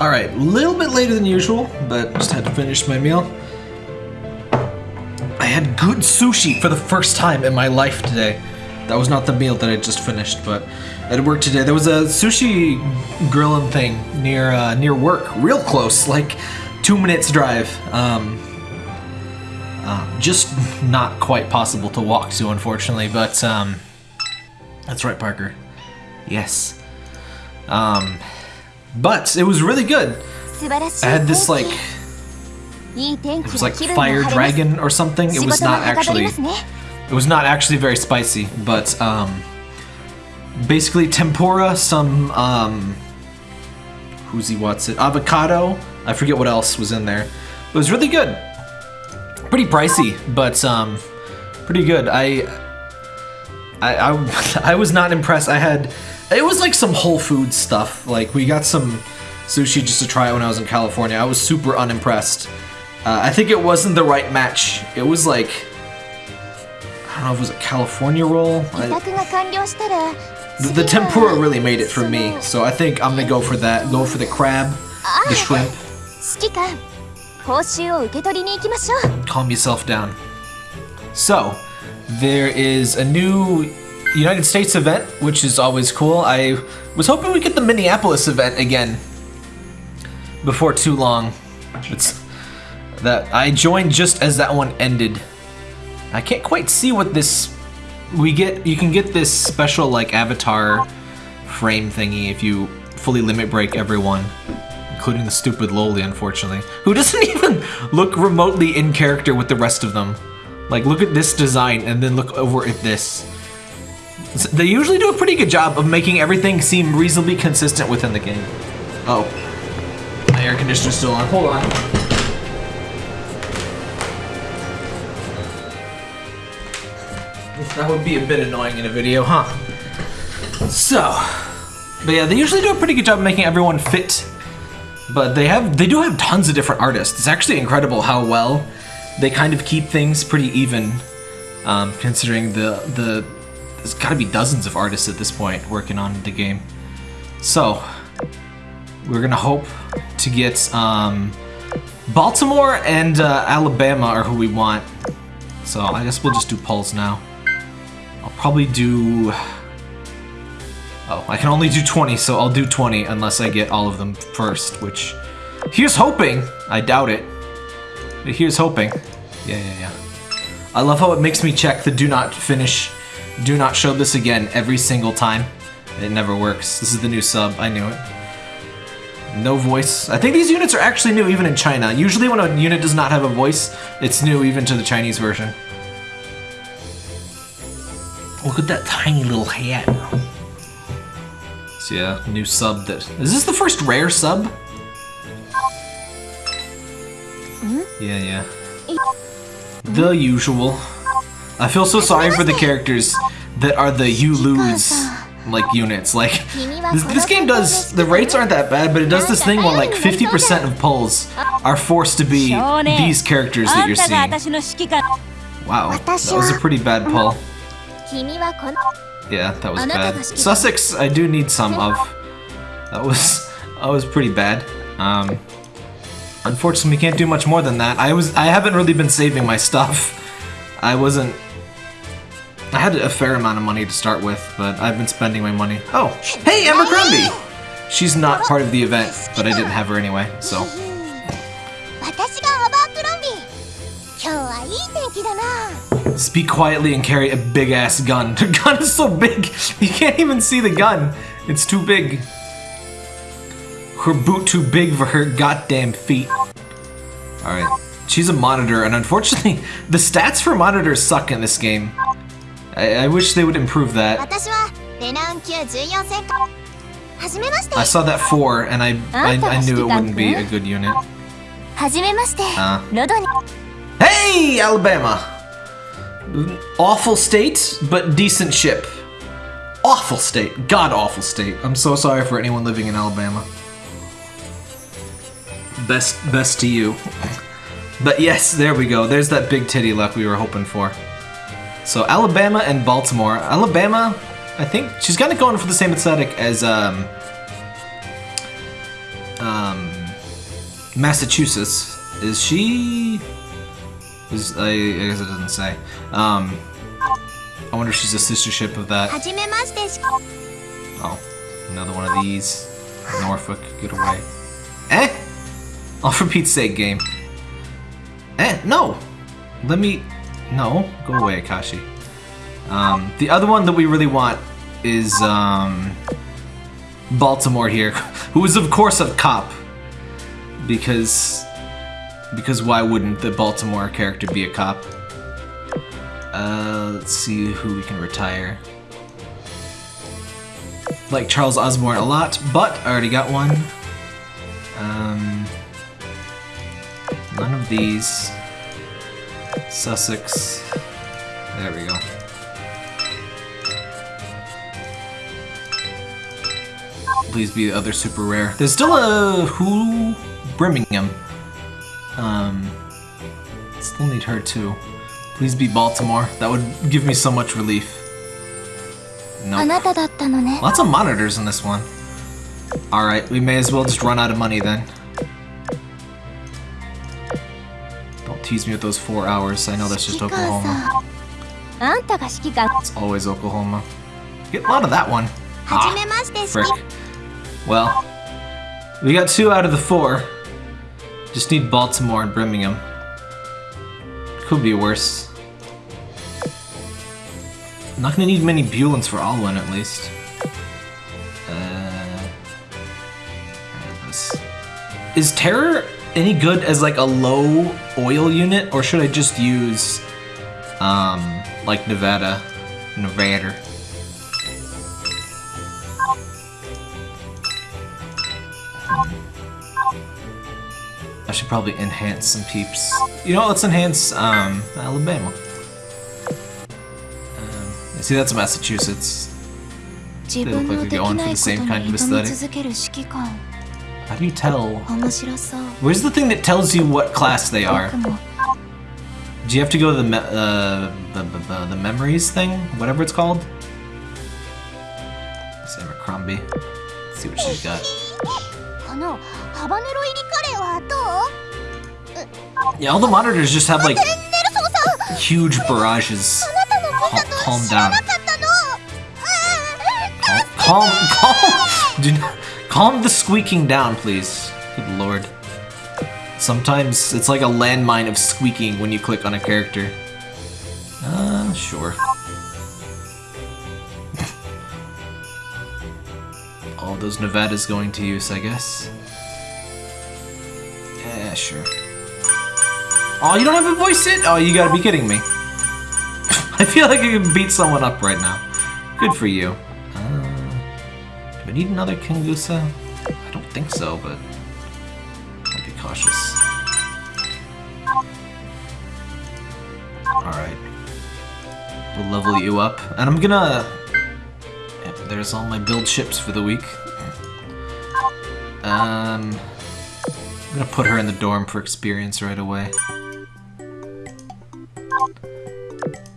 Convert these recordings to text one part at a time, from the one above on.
Alright, a little bit later than usual, but just had to finish my meal. I had good sushi for the first time in my life today. That was not the meal that I just finished, but at work today there was a sushi grilling thing near uh, near work, real close, like two minutes drive. Um, uh, just not quite possible to walk to, unfortunately. But um, that's right, Parker. Yes. Um, but it was really good. I had this like it was like fire dragon or something. It was not actually it was not actually very spicy, but um, basically tempura, some um, who's he what's it avocado. I forget what else was in there. It was really good. Pretty pricey, but um, pretty good. I I, I, I was not impressed. I had it was like some Whole Foods stuff. Like we got some sushi just to try it when I was in California. I was super unimpressed. Uh, I think it wasn't the right match. It was like I don't know if it was a California roll. I, the, the tempura really made it for me, so I think I'm gonna go for that. Go for the crab, the shrimp. Calm yourself down. So, there is a new United States event, which is always cool. I was hoping we get the Minneapolis event again before too long. It's that I joined just as that one ended. I can't quite see what this we get. You can get this special like avatar frame thingy if you fully limit break everyone, including the stupid Loli, unfortunately, who doesn't even look remotely in character with the rest of them. Like, look at this design and then look over at this. They usually do a pretty good job of making everything seem reasonably consistent within the game. Oh. My air conditioner's still on. Hold on. That would be a bit annoying in a video, huh? So, but yeah, they usually do a pretty good job of making everyone fit. But they have, they do have tons of different artists. It's actually incredible how well they kind of keep things pretty even, um, considering the the there's got to be dozens of artists at this point working on the game. So we're gonna hope to get um, Baltimore and uh, Alabama are who we want. So I guess we'll just do polls now. I'll probably do. Oh, I can only do 20, so I'll do 20 unless I get all of them first, which here's hoping. I doubt it. Here's hoping. Yeah, yeah, yeah. I love how it makes me check the do not finish, do not show this again every single time. It never works. This is the new sub. I knew it. No voice. I think these units are actually new even in China. Usually when a unit does not have a voice, it's new even to the Chinese version. Look at that tiny little hat. So yeah, new sub that... Is this the first rare sub? Mm -hmm. Yeah, yeah. The usual. I feel so sorry for the characters that are the you lose like units. Like this, this, game does the rates aren't that bad, but it does this thing where like 50% of polls are forced to be these characters that you're seeing. Wow, that was a pretty bad poll. Yeah, that was bad. Sussex, I do need some of. That was that was pretty bad. Um, Unfortunately, we can't do much more than that. I was I haven't really been saving my stuff. I wasn't... I had a fair amount of money to start with, but I've been spending my money. Oh, hey, Abercrombie! She's not part of the event, but I didn't have her anyway, so... Speak quietly and carry a big-ass gun. The gun is so big, you can't even see the gun. It's too big. Her boot too big for her goddamn feet. Alright. She's a monitor, and unfortunately, the stats for monitors suck in this game. I, I wish they would improve that. I saw that 4, and I, I, I knew it wouldn't be a good unit. Uh. Hey, Alabama! Awful state, but decent ship. Awful state. God-awful state. I'm so sorry for anyone living in Alabama. Best, best to you. But yes, there we go. There's that big titty luck we were hoping for. So Alabama and Baltimore. Alabama, I think she's kind of going for the same aesthetic as um, um, Massachusetts. Is she? Is I, I guess it doesn't say. Um, I wonder if she's a sister ship of that. Oh, another one of these. Norfolk, get away. Eh? All for Pete's sake, game. Eh, no! Let me no, go away, Akashi. Um, the other one that we really want is, um... Baltimore here, who is of course a cop. Because... Because why wouldn't the Baltimore character be a cop? Uh, let's see who we can retire like Charles Ausburne a lot, but I already got one. Um, none of these. Sussex. There we go. Please be the other super rare. There's still a who Birmingham. Um, still need her too. Please be Baltimore. That would give me so much relief. Nope. Lots of monitors in this one. Alright, we may as well just run out of money then. tease me with those four hours. I know that's just Oklahoma. It's always Oklahoma. Get a lot of that one. Ah, frick. Well, we got two out of the four. Just need Baltimore and Birmingham. Could be worse. I'm not gonna need many Bulins for Alwyn at least. Uh, is Terror any good as like a low oil unit, or should I just use um, like Nevada, Nevada? I should probably enhance some peeps. You know, let's enhance um, Alabama. Um, see, that's Massachusetts. They look like they're going for the same kind of aesthetic. How do you tell? Where's the thing that tells you what class they are? Do you have to go to the me uh, the, the, the, memories thing? Whatever it's called? Sarah Crombie. Let's see what she's got. Yeah, all the monitors just have like huge barrages. Cal calm down. Cal calm, calm. Do not, calm the squeaking down, please. Good lord. Sometimes it's like a landmine of squeaking when you click on a character. Uh, sure. All those Nevadas going to use, I guess. Yeah, sure. Oh, you don't have a voice it? Oh, you gotta be kidding me. I feel like I can beat someone up right now. Good for you. Uh, I need another Kingusa? I don't think so, but I'll be cautious. Alright. We'll level you up. And I'm gonna... Yep, there's all my build ships for the week. Um... I'm gonna put her in the dorm for experience right away.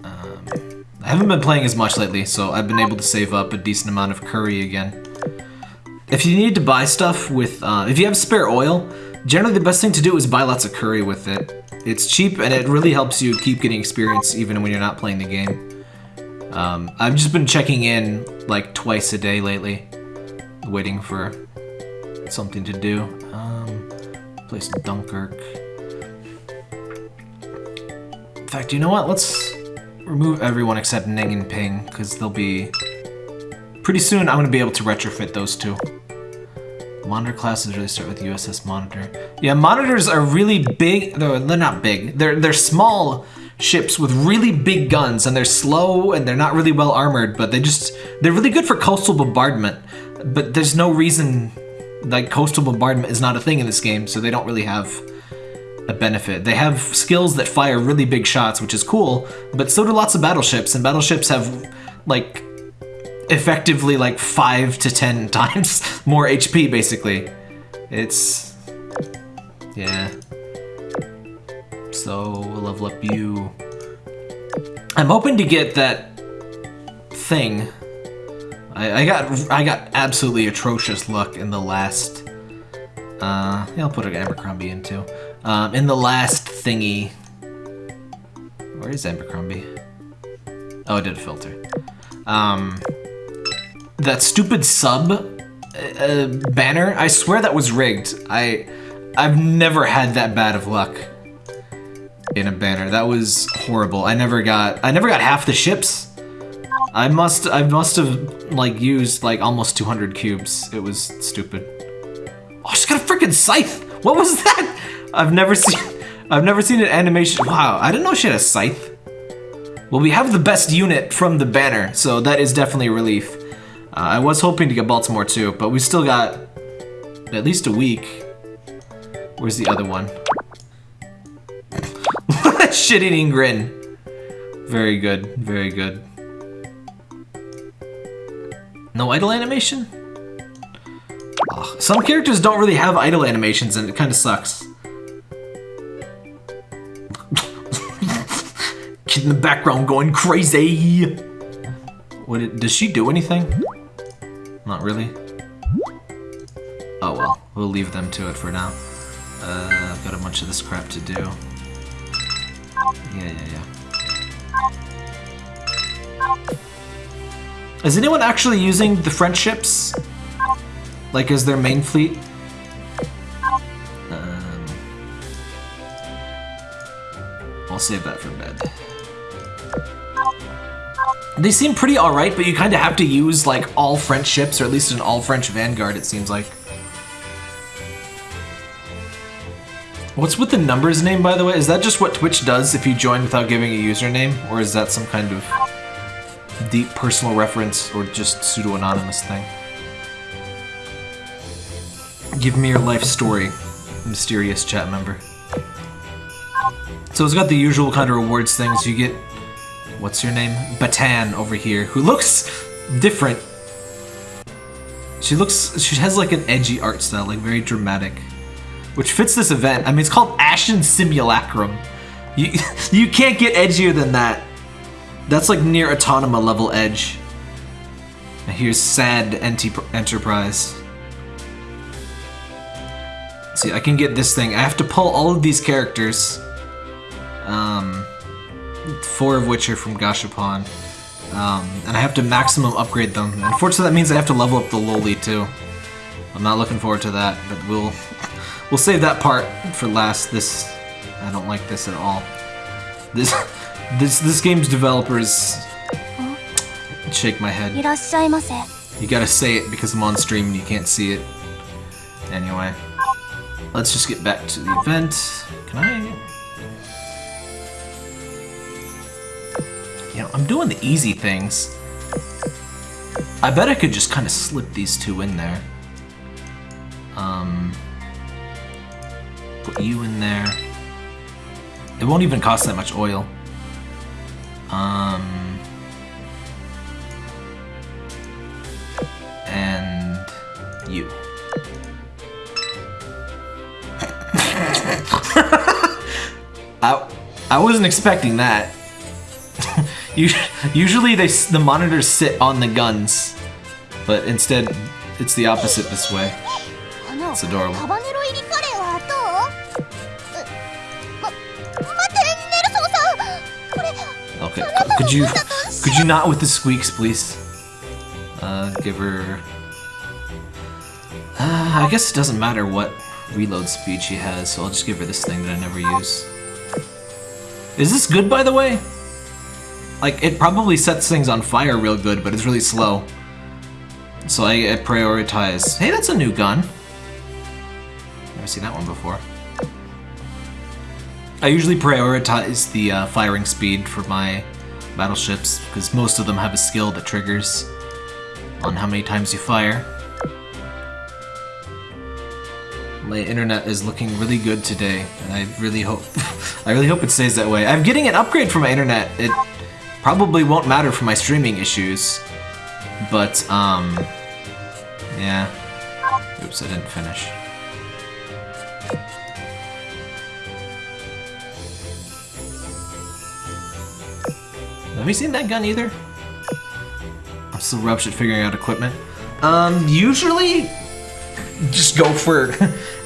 Um, I haven't been playing as much lately, so I've been able to save up a decent amount of curry again. If you need to buy stuff with, uh, if you have spare oil, generally the best thing to do is buy lots of curry with it. It's cheap and it really helps you keep getting experience even when you're not playing the game. Um, I've just been checking in like twice a day lately, waiting for something to do. Um, place Dunkirk. In fact, you know what? Let's remove everyone except Ning and Ping, because they'll be... Pretty soon, I'm going to be able to retrofit those two. Monitor classes really start with USS Monitor. Yeah, monitors are really big. They're, they're not big. They're they're small ships with really big guns, and they're slow and they're not really well armored. But they just they're really good for coastal bombardment. But there's no reason like coastal bombardment is not a thing in this game, so they don't really have a benefit. They have skills that fire really big shots, which is cool. But so do lots of battleships, and battleships have like effectively like five to ten times more HP, basically. It's yeah. So we'll level up you. I'm hoping to get that thing. I, I got I got absolutely atrocious luck in the last Uh, yeah, I'll put an Abercrombie in too. Um, in the last thingy. Where is Abercrombie? Oh, I did a filter. Um, that stupid sub uh, banner, I swear that was rigged. I, I've never had that bad of luck in a banner. That was horrible. I never got, I never got half the ships. I must, I must have like used like almost 200 cubes. It was stupid. Oh, she's got a freaking scythe. What was that? I've never seen, I've never seen an animation. Wow, I didn't know she had a scythe. Well, we have the best unit from the banner, so that is definitely a relief. Uh, I was hoping to get Baltimore too, but we still got at least a week. Where's the other one? Shit-eating grin. Very good, very good. No idle animation? Some characters don't really have idle animations and it kind of sucks. Kid in the background going crazy! What, does she do anything? Not really. Oh well, we'll leave them to it for now. Uh, I've got a bunch of this crap to do. Yeah, yeah, yeah. Is anyone actually using the French ships? Like as their main fleet? Um, I'll save that for bed. They seem pretty alright, but you kind of have to use like all French ships, or at least an all French Vanguard, it seems like. What's with the numbers name, by the way? Is that just what Twitch does if you join without giving a username? Or is that some kind of deep personal reference or just pseudo-anonymous thing? Give me your life story, mysterious chat member. So it's got the usual kind of rewards things. You get what's your name? Bataan over here, who looks different. She looks, she has like an edgy art style, like very dramatic, which fits this event. I mean, it's called Ashen Simulacrum. You, you can't get edgier than that. That's like Nier Automata level edge. And here's Sad Enterprise. See, I can get this thing. I have to pull all of these characters. Um, four of which are from Gashapon. Um, and I have to maximum upgrade them. Unfortunately, that means I have to level up the Loli too. I'm not looking forward to that, but we'll we'll save that part for last. This I don't like this at all. This this this game's developers shake my head. You gotta say it because I'm on stream and you can't see it. Anyway, let's just get back to the event. Can I? You know, I'm doing the easy things. I bet I could just kind of slip these two in there. Um, put you in there. It won't even cost that much oil. Um, and you. I, I wasn't expecting that. Usually they the monitors sit on the guns, but instead it's the opposite this way. It's adorable. Okay, could you could you not with the squeaks, please? Uh, give her. Uh, I guess it doesn't matter what reload speed she has, so I'll just give her this thing that I never use. Is this good, by the way? Like, it probably sets things on fire real good, but it's really slow. So I, I prioritize... Hey, that's a new gun. Never seen that one before. I usually prioritize the uh, firing speed for my battleships, because most of them have a skill that triggers on how many times you fire. My internet is looking really good today, and I really hope I really hope it stays that way. I'm getting an upgrade for my internet. It Probably won't matter for my streaming issues, but, um, yeah. Oops, I didn't finish. Have you seen that gun either? I'm still rubbish at figuring out equipment. Um, usually, just go for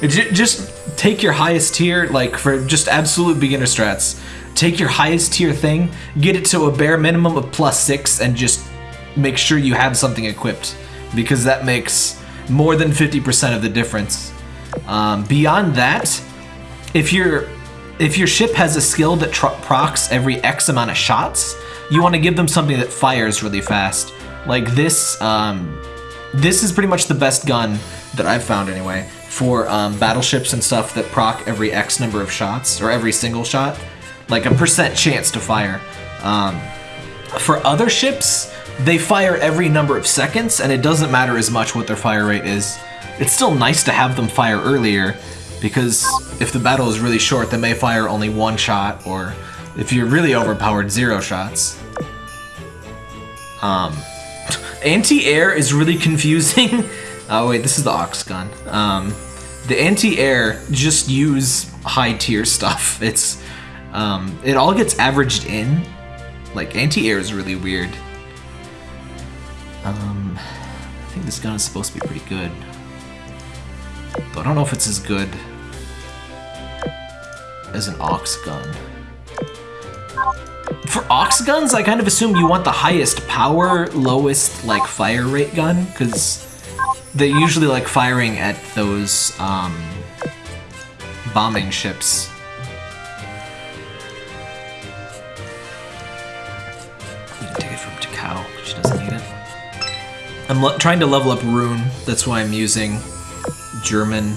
just take your highest tier like for just absolute beginner strats take your highest tier thing get it to a bare minimum of plus six and just make sure you have something equipped because that makes more than 50% of the difference. Um, beyond that if your if your ship has a skill that procs every x amount of shots you want to give them something that fires really fast. Like this um, this is pretty much the best gun that I've found anyway, for um, battleships and stuff that proc every X number of shots, or every single shot, like a percent chance to fire. Um, for other ships, they fire every number of seconds, and it doesn't matter as much what their fire rate is. It's still nice to have them fire earlier, because if the battle is really short, they may fire only one shot, or if you're really overpowered, zero shots. Um, anti-air is really confusing Oh wait, this is the Ox gun. Um, the anti-air just use high tier stuff. It's um, it all gets averaged in. Like anti-air is really weird. Um, I think this gun is supposed to be pretty good, but I don't know if it's as good as an Ox gun. For Ox guns, I kind of assume you want the highest power, lowest like fire rate gun, because they're usually like firing at those um, bombing ships. I'm trying to level up Roon. That's why I'm using German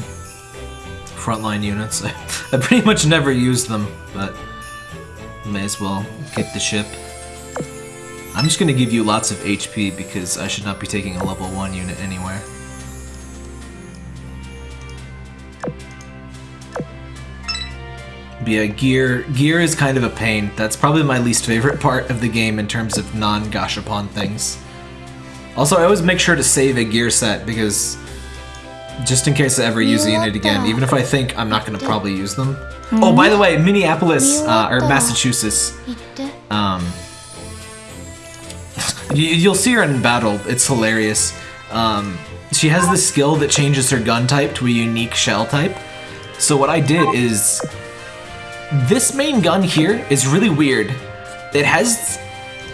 frontline units. I pretty much never use them, but may as well get the ship. I'm just gonna give you lots of HP because I should not be taking a level 1 unit anywhere. yeah, gear gear is kind of a pain. That's probably my least favorite part of the game in terms of non-gashapon things. Also, I always make sure to save a gear set because just in case I ever use a unit again, even if I think I'm not going to probably use them. Oh, by the way, Minneapolis, uh, or Massachusetts, um, you, will see her in battle. It's hilarious. Um, she has this skill that changes her gun type to a unique shell type. So what I did is this main gun here is really weird. It has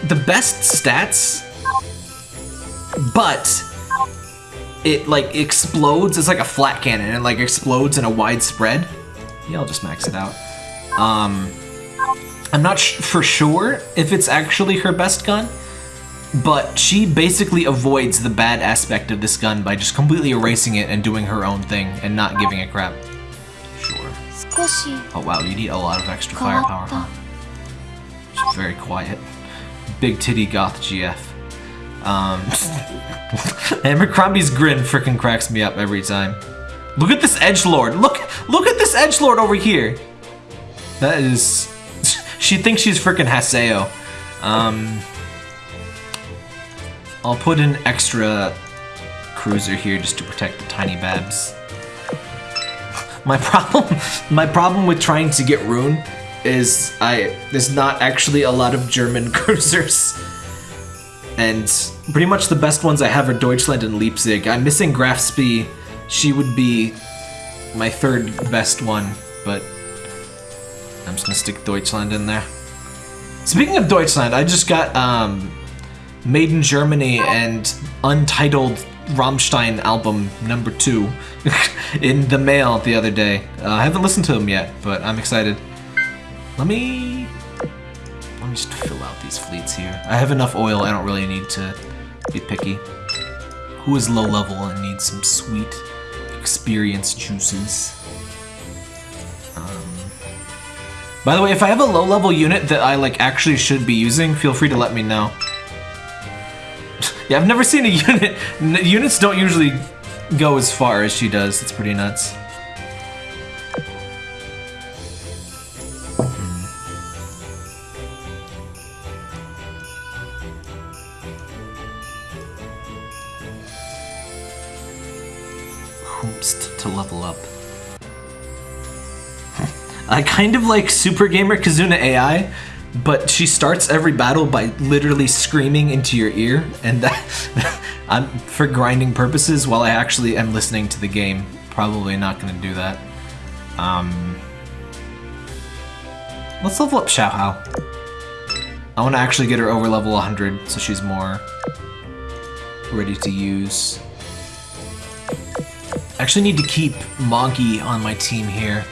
the best stats, but it like explodes. It's like a flat cannon. It like explodes in a wide spread. Yeah, I'll just max it out. Um, I'm not for sure if it's actually her best gun, but she basically avoids the bad aspect of this gun by just completely erasing it and doing her own thing and not giving a crap. Sure. Oh wow, you need a lot of extra firepower, huh? She's very quiet. Big titty goth GF. Um, Abercrombie's grin freaking cracks me up every time. Look at this edge lord. Look, look at this edge lord over here. That is, she thinks she's freaking Haseo. Um, I'll put an extra cruiser here just to protect the tiny babs. My problem, my problem with trying to get Roon is I there's not actually a lot of German cruisers. And pretty much the best ones I have are Deutschland and Leipzig. I'm missing Graf Spee. She would be my third best one, but I'm just gonna stick Deutschland in there. Speaking of Deutschland, I just got um, Made in Germany and Untitled Rammstein album number two in the mail the other day. Uh, I haven't listened to them yet, but I'm excited. Let me... Let me just fill out these fleets here. I have enough oil, I don't really need to be picky. Who is low level and needs some sweet experience juices? Um, by the way, if I have a low level unit that I like actually should be using, feel free to let me know. Yeah, I've never seen a unit. Units don't usually go as far as she does. It's pretty nuts. To level up. I kind of like Super Gamer Kizuna AI but she starts every battle by literally screaming into your ear, and that I'm for grinding purposes. While I actually am listening to the game, probably not going to do that. Um, let's level up Xiao I want to actually get her over level 100, so she's more ready to use. I actually need to keep Moggy on my team here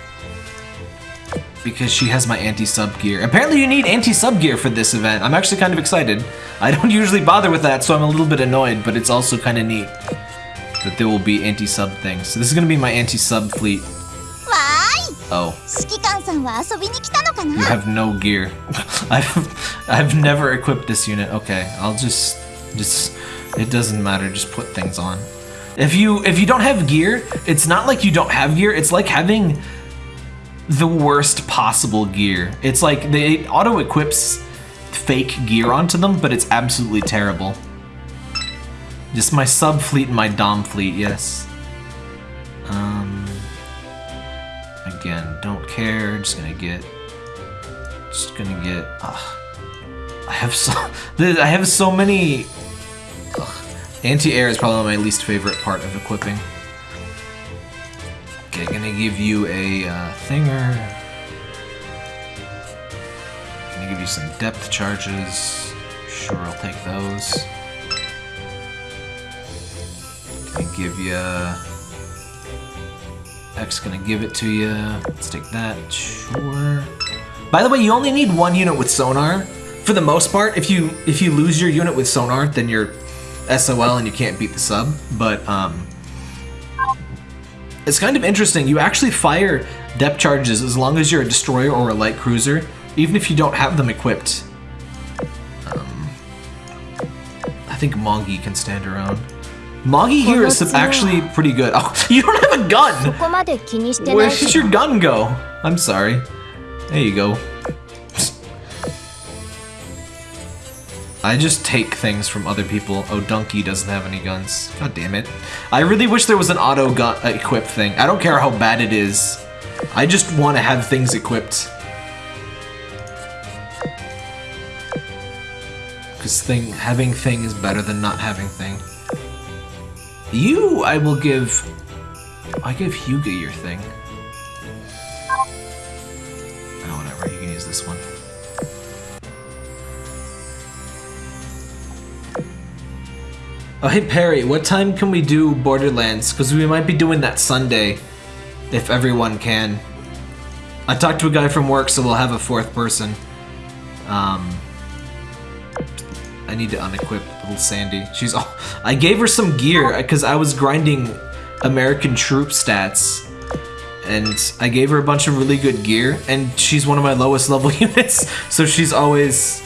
because she has my anti-sub gear. Apparently you need anti-sub gear for this event. I'm actually kind of excited. I don't usually bother with that, so I'm a little bit annoyed, but it's also kind of neat that there will be anti-sub things. So this is going to be my anti-sub fleet. Why? Oh. You have no gear. I've, I've never equipped this unit. Okay, I'll just, just, it doesn't matter, just put things on. If you, if you don't have gear, it's not like you don't have gear, it's like having the worst possible gear. It's like they auto equips fake gear onto them, but it's absolutely terrible. Just my sub fleet and my dom fleet, yes. Um, again, don't care. Just gonna get, just gonna get. Uh, I have so, I have so many. Anti-air is probably my least favorite part of equipping. Okay, gonna give you a uh, thinger. Gonna give you some depth charges. Sure, I'll take those. Gonna give you... X gonna give it to you. Let's take that. Sure. By the way, you only need one unit with sonar. For the most part, if you if you lose your unit with sonar, then you're SOL and you can't beat the sub. But um, it's kind of interesting. You actually fire depth charges as long as you're a destroyer or a light cruiser, even if you don't have them equipped. Um, I think Moggy can stand her own. Moggy here is actually pretty good. Oh, you don't have a gun! Where does your gun go? I'm sorry. There you go. I just take things from other people. Oh, Donkey doesn't have any guns. God damn it. I really wish there was an auto gun uh, equip thing. I don't care how bad it is. I just want to have things equipped. Because thing having thing is better than not having thing. You, I will give... I give Hyuga your thing. Oh, whatever. You can use this one. Oh, hey Perry, what time can we do Borderlands? Because we might be doing that Sunday, if everyone can. I talked to a guy from work, so we'll have a fourth person. Um, I need to unequip little Sandy. She's all. I gave her some gear because I was grinding American troop stats, and I gave her a bunch of really good gear, and she's one of my lowest level units, so she's always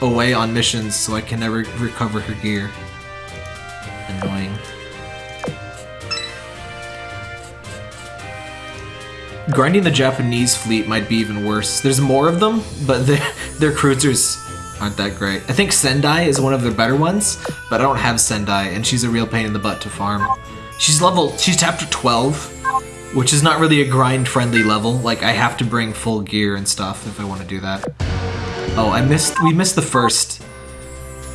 away on missions, so I can never recover her gear annoying. Grinding the Japanese fleet might be even worse. There's more of them, but their, cruisers aren't that great. I think Sendai is one of their better ones, but I don't have Sendai, and she's a real pain in the butt to farm. She's level, she's chapter 12, which is not really a grind-friendly level. Like, I have to bring full gear and stuff if I want to do that. Oh, I missed, we missed the first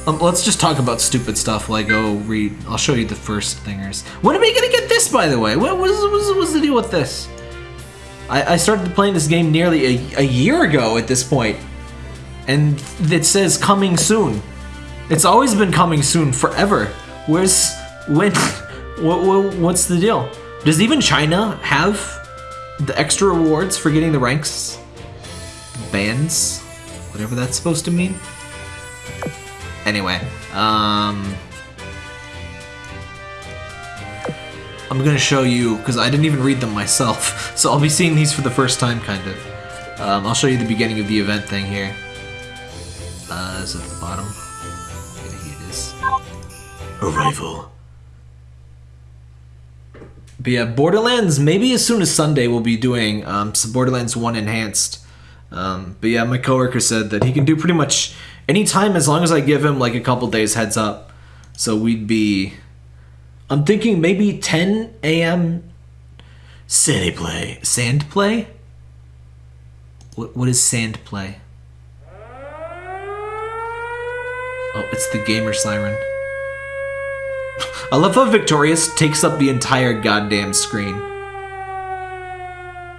Um, let's just talk about stupid stuff like, oh, read. I'll show you the first thingers. When are we gonna get this, by the way? What was, was, was the deal with this? I, I started playing this game nearly a, a year ago at this point, and it says coming soon. It's always been coming soon forever. Where's when? What, what, what's the deal? Does even China have the extra rewards for getting the ranks? Bands? Whatever that's supposed to mean? Anyway, um... I'm gonna show you, because I didn't even read them myself, so I'll be seeing these for the first time, kind of. Um, I'll show you the beginning of the event thing here. Uh, is it at the bottom? Yeah, here it is. Arrival. But yeah, Borderlands, maybe as soon as Sunday we'll be doing um, some Borderlands 1 Enhanced. Um, but yeah, my coworker said that he can do pretty much anytime as long as I give him like a couple days heads up. So we'd be I'm thinking maybe 10 a.m. Sandy play. Sand play? What what is sand play? Oh, it's the gamer siren. I love how Victorious takes up the entire goddamn screen.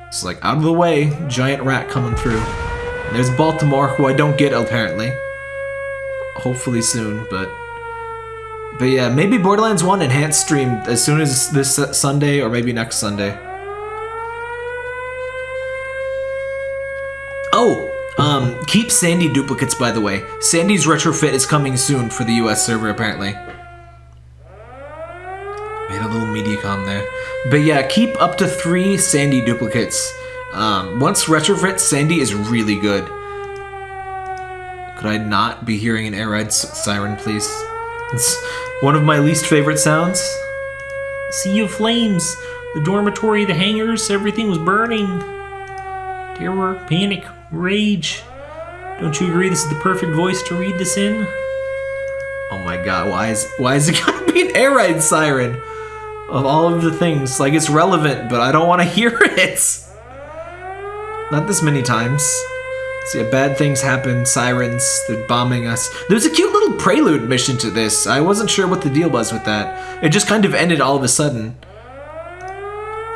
It's like, out of the way, giant rat coming through. There's Baltimore, who I don't get apparently. Hopefully soon, but... But yeah, maybe Borderlands 1 enhanced stream as soon as this Sunday or maybe next Sunday. Oh, um, keep Sandy duplicates by the way. Sandy's retrofit is coming soon for the US server apparently. Made a little Mediacom there. But yeah, keep up to three Sandy duplicates. Um, once retrofit, Sandy is really good. Could I not be hearing an air ride siren, please? It's one of my least favorite sounds. Sea of flames. The dormitory, the hangars, everything was burning. Terror, panic, rage. Don't you agree this is the perfect voice to read this in? Oh my god, why is why is it gotta be an air ride siren? Of all of the things. Like it's relevant, but I don't wanna hear it. Not this many times. Yeah, bad things happen, sirens, they're bombing us. There's a cute little prelude mission to this. I wasn't sure what the deal was with that. It just kind of ended all of a sudden.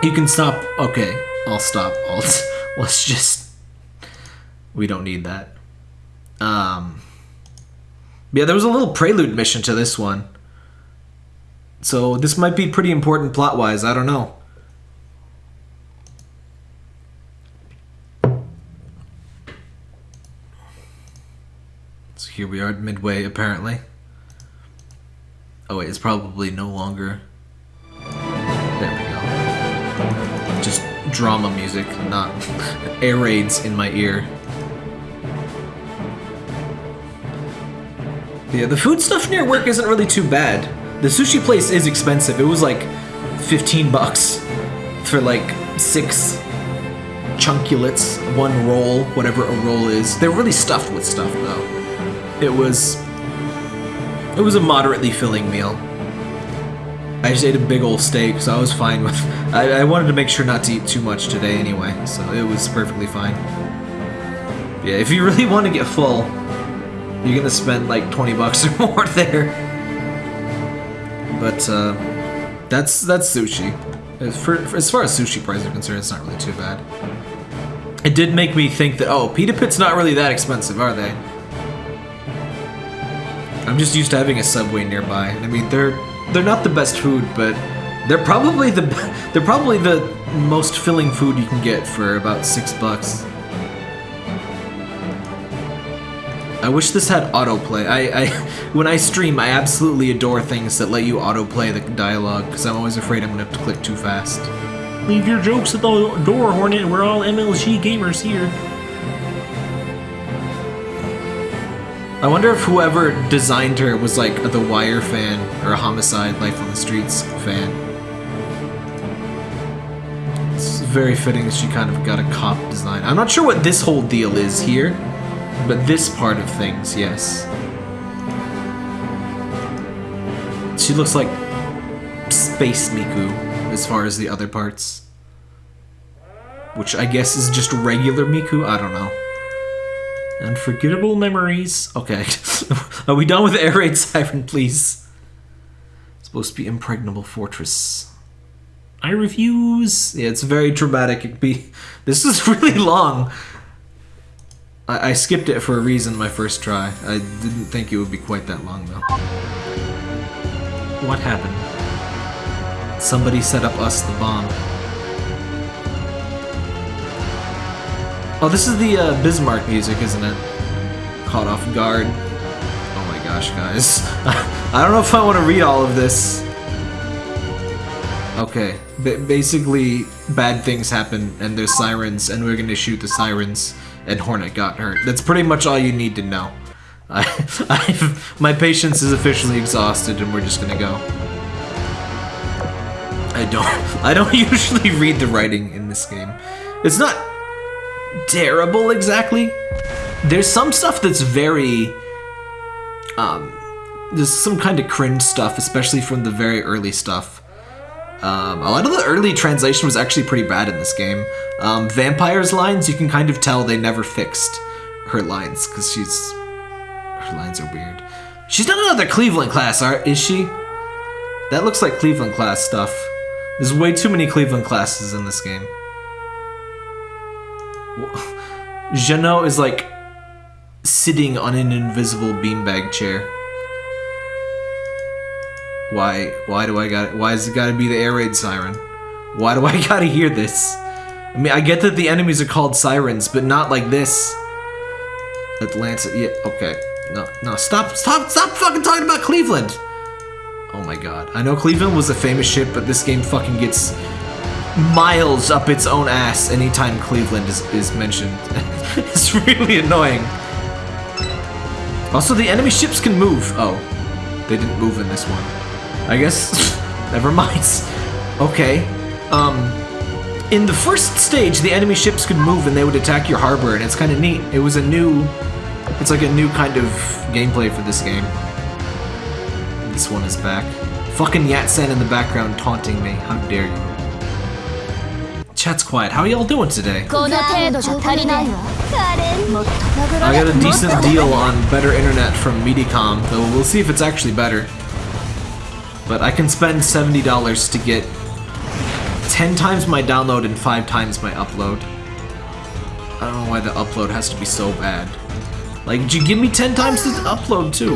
You can stop. Okay, I'll stop. I'll, let's just... We don't need that. Um, yeah, there was a little prelude mission to this one. So this might be pretty important plot-wise, I don't know. Here we are Midway, apparently. Oh wait, it's probably no longer... There we go. Just drama music, not air raids in my ear. Yeah, the food stuff near work isn't really too bad. The sushi place is expensive. It was like 15 bucks for like six chunkulets, one roll, whatever a roll is. They're really stuffed with stuff though. It was... It was a moderately filling meal. I just ate a big old steak, so I was fine with... I, I wanted to make sure not to eat too much today anyway, so it was perfectly fine. Yeah, if you really want to get full, you're gonna spend like 20 bucks or more there. But, uh, that's, that's sushi. For, for, as far as sushi prices are concerned, it's not really too bad. It did make me think that, oh, Pita Pit's not really that expensive, are they? I'm just used to having a Subway nearby. I mean, they're they're not the best food, but they're probably the they're probably the most filling food you can get for about six bucks. I wish this had autoplay. I, I when I stream, I absolutely adore things that let you autoplay the dialogue because I'm always afraid I'm gonna have to click too fast. Leave your jokes at the door, Hornet. We're all MLG gamers here. I wonder if whoever designed her was like a The Wire fan or a Homicide Life on the Streets fan. It's very fitting that she kind of got a cop design. I'm not sure what this whole deal is here, but this part of things, yes. She looks like Space Miku as far as the other parts. Which I guess is just regular Miku? I don't know. Unforgettable memories. Okay. Are we done with air raid siren, please? It's supposed to be impregnable fortress. I refuse. Yeah, it's very dramatic. It be this is really long. I, I skipped it for a reason my first try. I didn't think it would be quite that long though. What happened? Somebody set up us the bomb. Oh, this is the uh, Bismarck music, isn't it? Caught off guard. Oh my gosh, guys. I don't know if I want to read all of this. Okay, B basically, bad things happen, and there's sirens, and we're gonna shoot the sirens, and Hornet got hurt. That's pretty much all you need to know. I, I've, my patience is officially exhausted, and we're just gonna go. I don't, I don't usually read the writing in this game. It's not terrible exactly. There's some stuff that's very um there's some kind of cringe stuff, especially from the very early stuff. Um, a lot of the early translation was actually pretty bad in this game. Um, Vampire's lines, you can kind of tell they never fixed her lines because she's her lines are weird. She's not another Cleveland class, are, is she? That looks like Cleveland class stuff. There's way too many Cleveland classes in this game. Jeannot is like sitting on an invisible beanbag chair. Why? Why do I got? Why has it got to be the air raid siren? Why do I gotta hear this? I mean, I get that the enemies are called sirens, but not like this. Atlanta, yeah, okay. No, no, stop, stop, stop fucking talking about Cleveland! Oh my god. I know Cleveland was a famous ship, but this game fucking gets miles up its own ass anytime Cleveland is, is mentioned. it's really annoying. Also, the enemy ships can move. Oh, they didn't move in this one. I guess, never mind. Okay, um, in the first stage, the enemy ships could move and they would attack your harbor, and it's kind of neat. It was a new, it's like a new kind of gameplay for this game. This one is back. Fucking Yatsen in the background taunting me. How dare you? Chat's quiet. How are y'all doing today? I got a decent deal on better internet from Mediacom, though we'll see if it's actually better. But I can spend $70 to get 10 times my download and 5 times my upload. I don't know why the upload has to be so bad. Like, did you give me 10 times the upload too?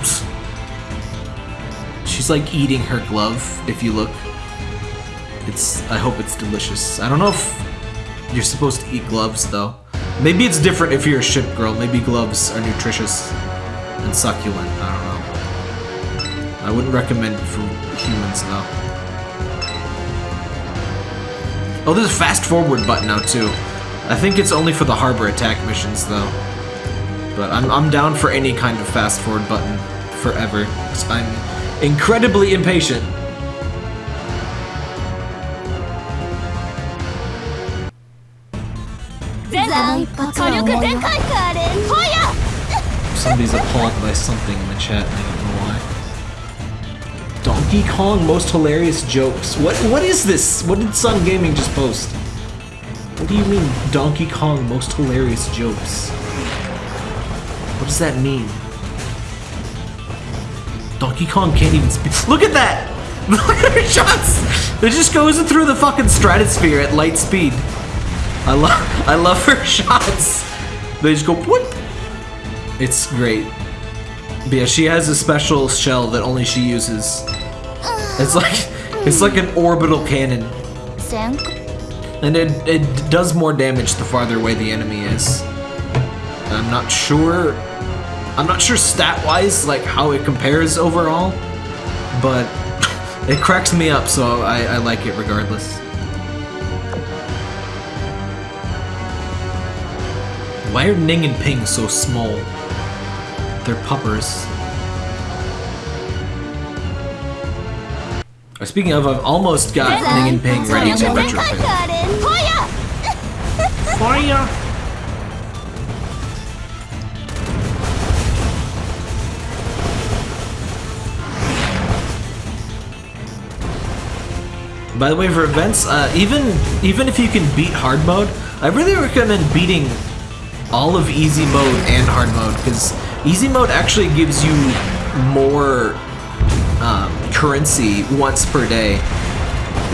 Psst. She's like eating her glove, if you look. It's, I hope it's delicious. I don't know if you're supposed to eat gloves though. Maybe it's different if you're a ship girl. Maybe gloves are nutritious and succulent. I don't know. I wouldn't recommend it for humans though. Oh, there's a fast forward button now too. I think it's only for the harbor attack missions though. But I'm, I'm down for any kind of fast forward button forever. 'cause I'm incredibly impatient. Somebody's appalled by something in the chat, I don't know why. Donkey Kong most hilarious jokes. What what is this? What did Sun Gaming just post? What do you mean Donkey Kong most hilarious jokes? What does that mean? Donkey Kong can't even speak. Look at that! Look at her shots! It just goes through the fucking stratosphere at light speed. I love I love her shots. They just go whoop. It's great. But yeah, she has a special shell that only she uses. It's like it's like an orbital cannon. And it, it does more damage the farther away the enemy is. I'm not sure I'm not sure stat-wise, like, how it compares overall, but it cracks me up, so I, I like it regardless. Why are Ning and Ping so small? They're puppers. Oh, speaking of, I've almost got Ning and Ping ready to retro. Fire! By the way, for events, uh, even even if you can beat hard mode, I really recommend beating all of easy mode and hard mode because easy mode actually gives you more um, currency once per day.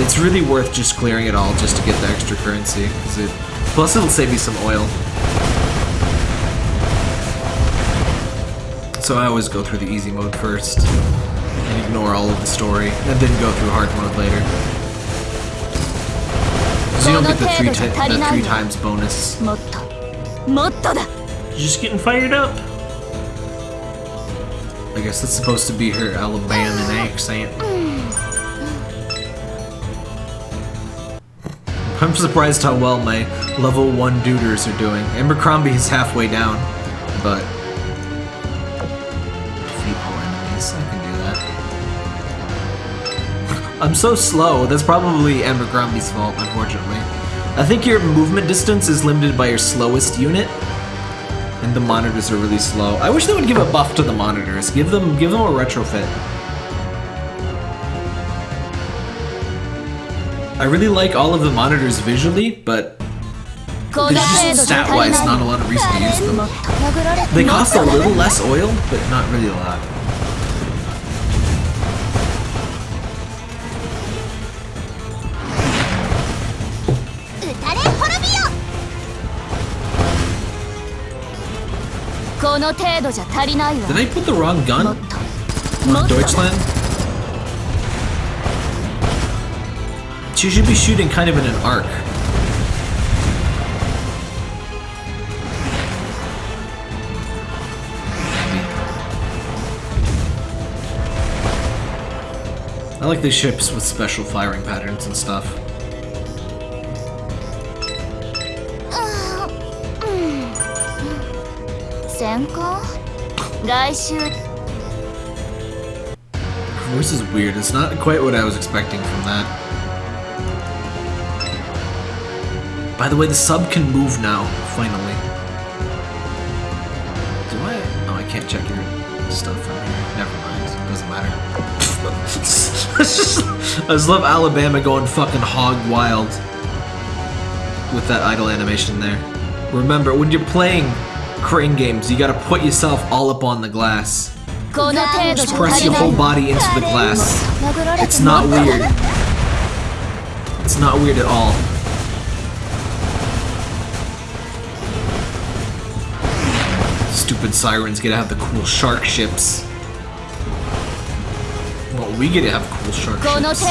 It's really worth just clearing it all just to get the extra currency. it, plus, it'll save you some oil. So I always go through the easy mode first and ignore all of the story, and then go through hard mode later. So you don't get the three, the three times bonus. You're just getting fired up. I guess that's supposed to be her Alabama accent. I'm surprised how well my level 1 duders are doing. Abercrombie is halfway down, but I'm so slow. That's probably Abercrombie's fault, unfortunately. I think your movement distance is limited by your slowest unit. And the monitors are really slow. I wish they would give a buff to the monitors. Give them give them a retrofit. I really like all of the monitors visually, but stat-wise not a lot of reason to use them. They cost a little less oil, but not really a lot. Did I put the wrong gun on Deutschland? She should be shooting kind of in an arc. I like these ships with special firing patterns and stuff. 先行来週 Her voice is weird. It's not quite what I was expecting from that. By the way, the sub can move now, finally. Do I? Oh, I can't check your stuff from here. Never mind. Doesn't matter. I just love Alabama going fucking hog wild with that idle animation there. Remember, when you're playing crane games, you gotta put yourself all up on the glass. Just press your whole body into the glass. It's not weird. It's not weird at all. Stupid sirens get to have the cool shark ships. Well, we get to have cool shark ships.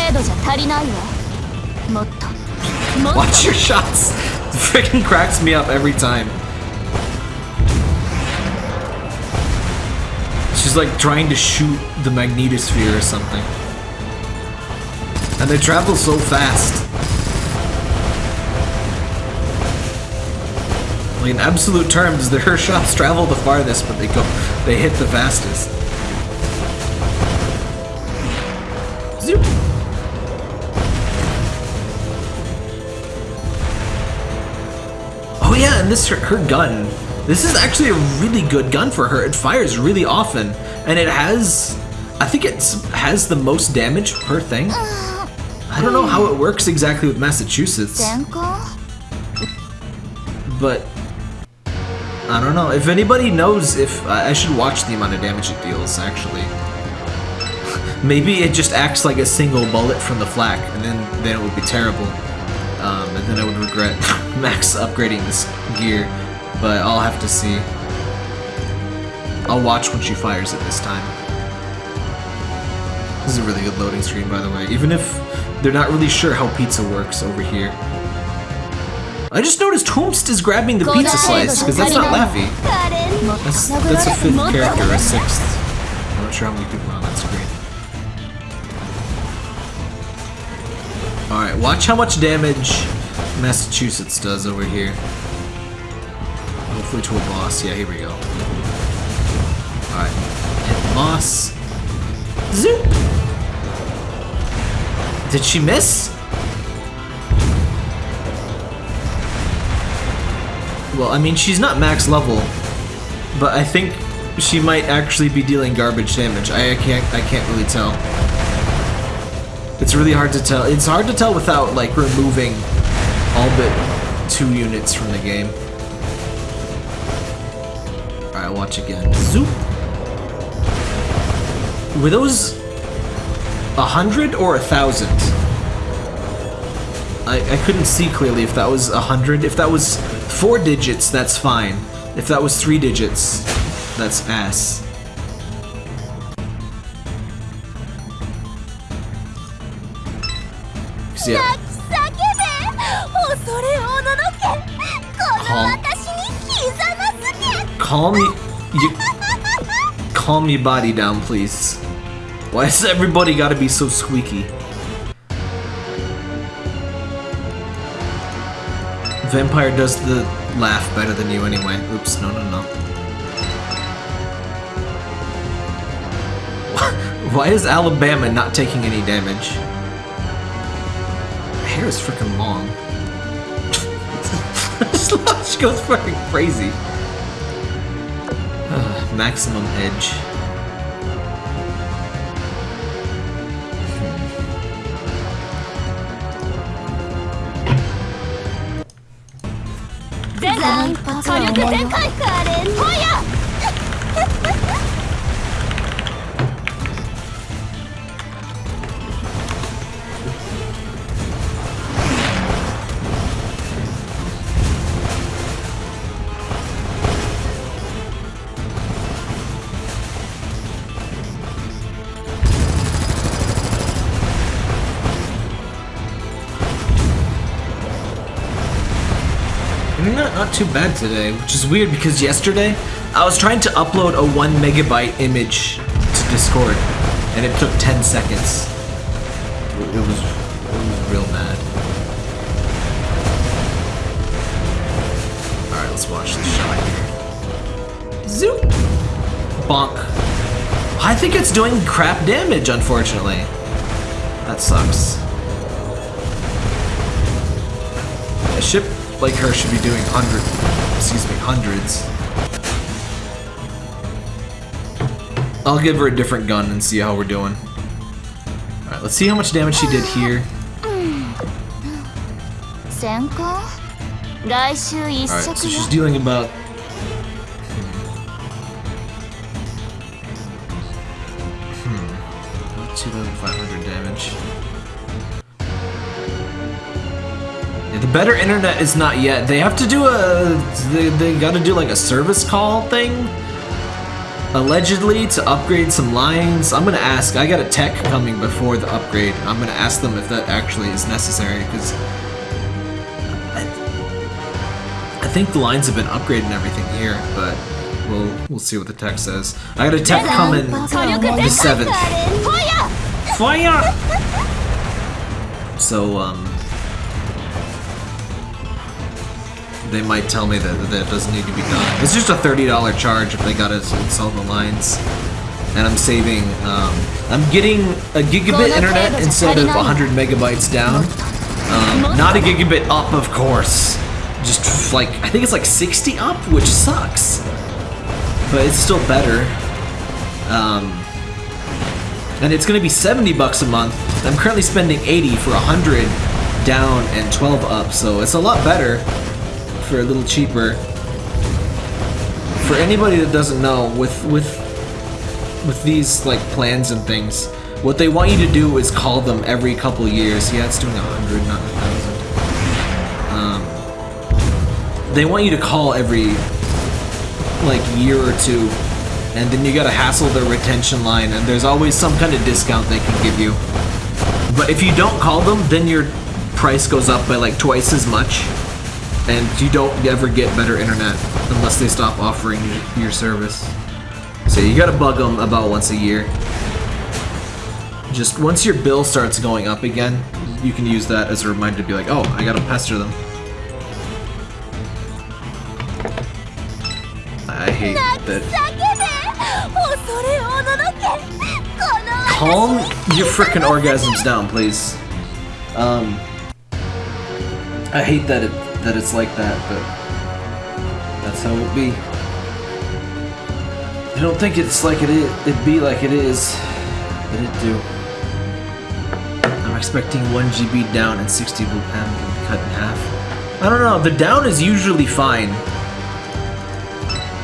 Watch your shots! Freaking cracks me up every time. She's like trying to shoot the magnetosphere or something. And they travel so fast. Like in absolute terms, the her shots travel the farthest, but they go they hit the fastest. Zoop. Oh yeah, and this her, her gun. This is actually a really good gun for her. It fires really often, and it has, I think it has the most damage per thing. I don't know how it works exactly with Massachusetts, but I don't know. If anybody knows if I I should watch the amount of damage it deals, actually. Maybe it just acts like a single bullet from the flak, and then then it would be terrible. Um, and then I would regret Max upgrading this gear, but I'll have to see. I'll watch when she fires it this time. This is a really good loading screen, by the way. Even if they're not really sure how pizza works over here. I just noticed Hoomst is grabbing the pizza slice, because that's not Laffy. That's, that's a fifth character, a sixth. I'm not sure how many people on that screen. Alright, watch how much damage Massachusetts does over here. Hopefully to a boss. Yeah, here we go. Alright. Hit boss. Zoop! Did she miss? Well, I mean, she's not max level, but I think she might actually be dealing garbage damage. I, I can't I can't really tell. It's really hard to tell. It's hard to tell without like removing all but two units from the game. Alright, watch again. Zoop. Were those a hundred or a thousand? I, I couldn't see clearly if that was a hundred. If that was four digits, that's fine. If that was three digits, that's ass. Yeah, calm y- you calm your body down, please. Why does everybody gotta be so squeaky? Vampire does the laugh better than you anyway. Oops, no, no, no. Why is Alabama not taking any damage? Hair is freaking long. she goes fucking crazy. Maximum edge. Too bad today, which is weird because yesterday I was trying to upload a one megabyte image to Discord, and it took 10 seconds. It was, it was real bad. Alright, let's watch the shot here. Zoop! Bonk. I think it's doing crap damage, unfortunately. That sucks. Like her should be doing hundreds. excuse me, hundreds. I'll give her a different gun and see how we're doing. Alright, let's see how much damage she did here. Alright, so she's dealing about better internet is not yet. They have to do a, they, they gotta do like a service call thing. Allegedly to upgrade some lines. I'm gonna ask, I got a tech coming before the upgrade. I'm gonna ask them if that actually is necessary because I, think the lines have been upgraded and everything here, but we'll we'll see what the tech says. I got a tech coming the seventh. Fire! So um they might tell me that that doesn't need to be done. It's just a thirty dollar charge if they gotta install the lines, and I'm saving. Um, I'm getting a gigabit internet instead of 100 megabytes down. Um, not a gigabit up, of course. Just like I think it's like 60 up, which sucks, but it's still better. Um, and it's gonna be 70 bucks a month. I'm currently spending 80 for 100 down and 12 up, so it's a lot better for a little cheaper. For anybody that doesn't know, with with with these like plans and things, what they want you to do is call them every couple years. Yeah, it's doing a 100, not a 1,000. Um, they want you to call every like year or two and then you gotta hassle their retention line and there's always some kind of discount they can give you but if you don't call them then your price goes up by like twice as much and you don't ever get better internet unless they stop offering your service. So you gotta bug them about once a year. Just once your bill starts going up again, you can use that as a reminder to be like, oh, I gotta pester them. I hate that. Calm your frickin' orgasms down, please. Um, I hate that it that it's like that, but that's how it be. I don't think it's like it is. It be like it is, but it do. I'm expecting one GB down and 60 will cut in half. I don't know. The down is usually fine,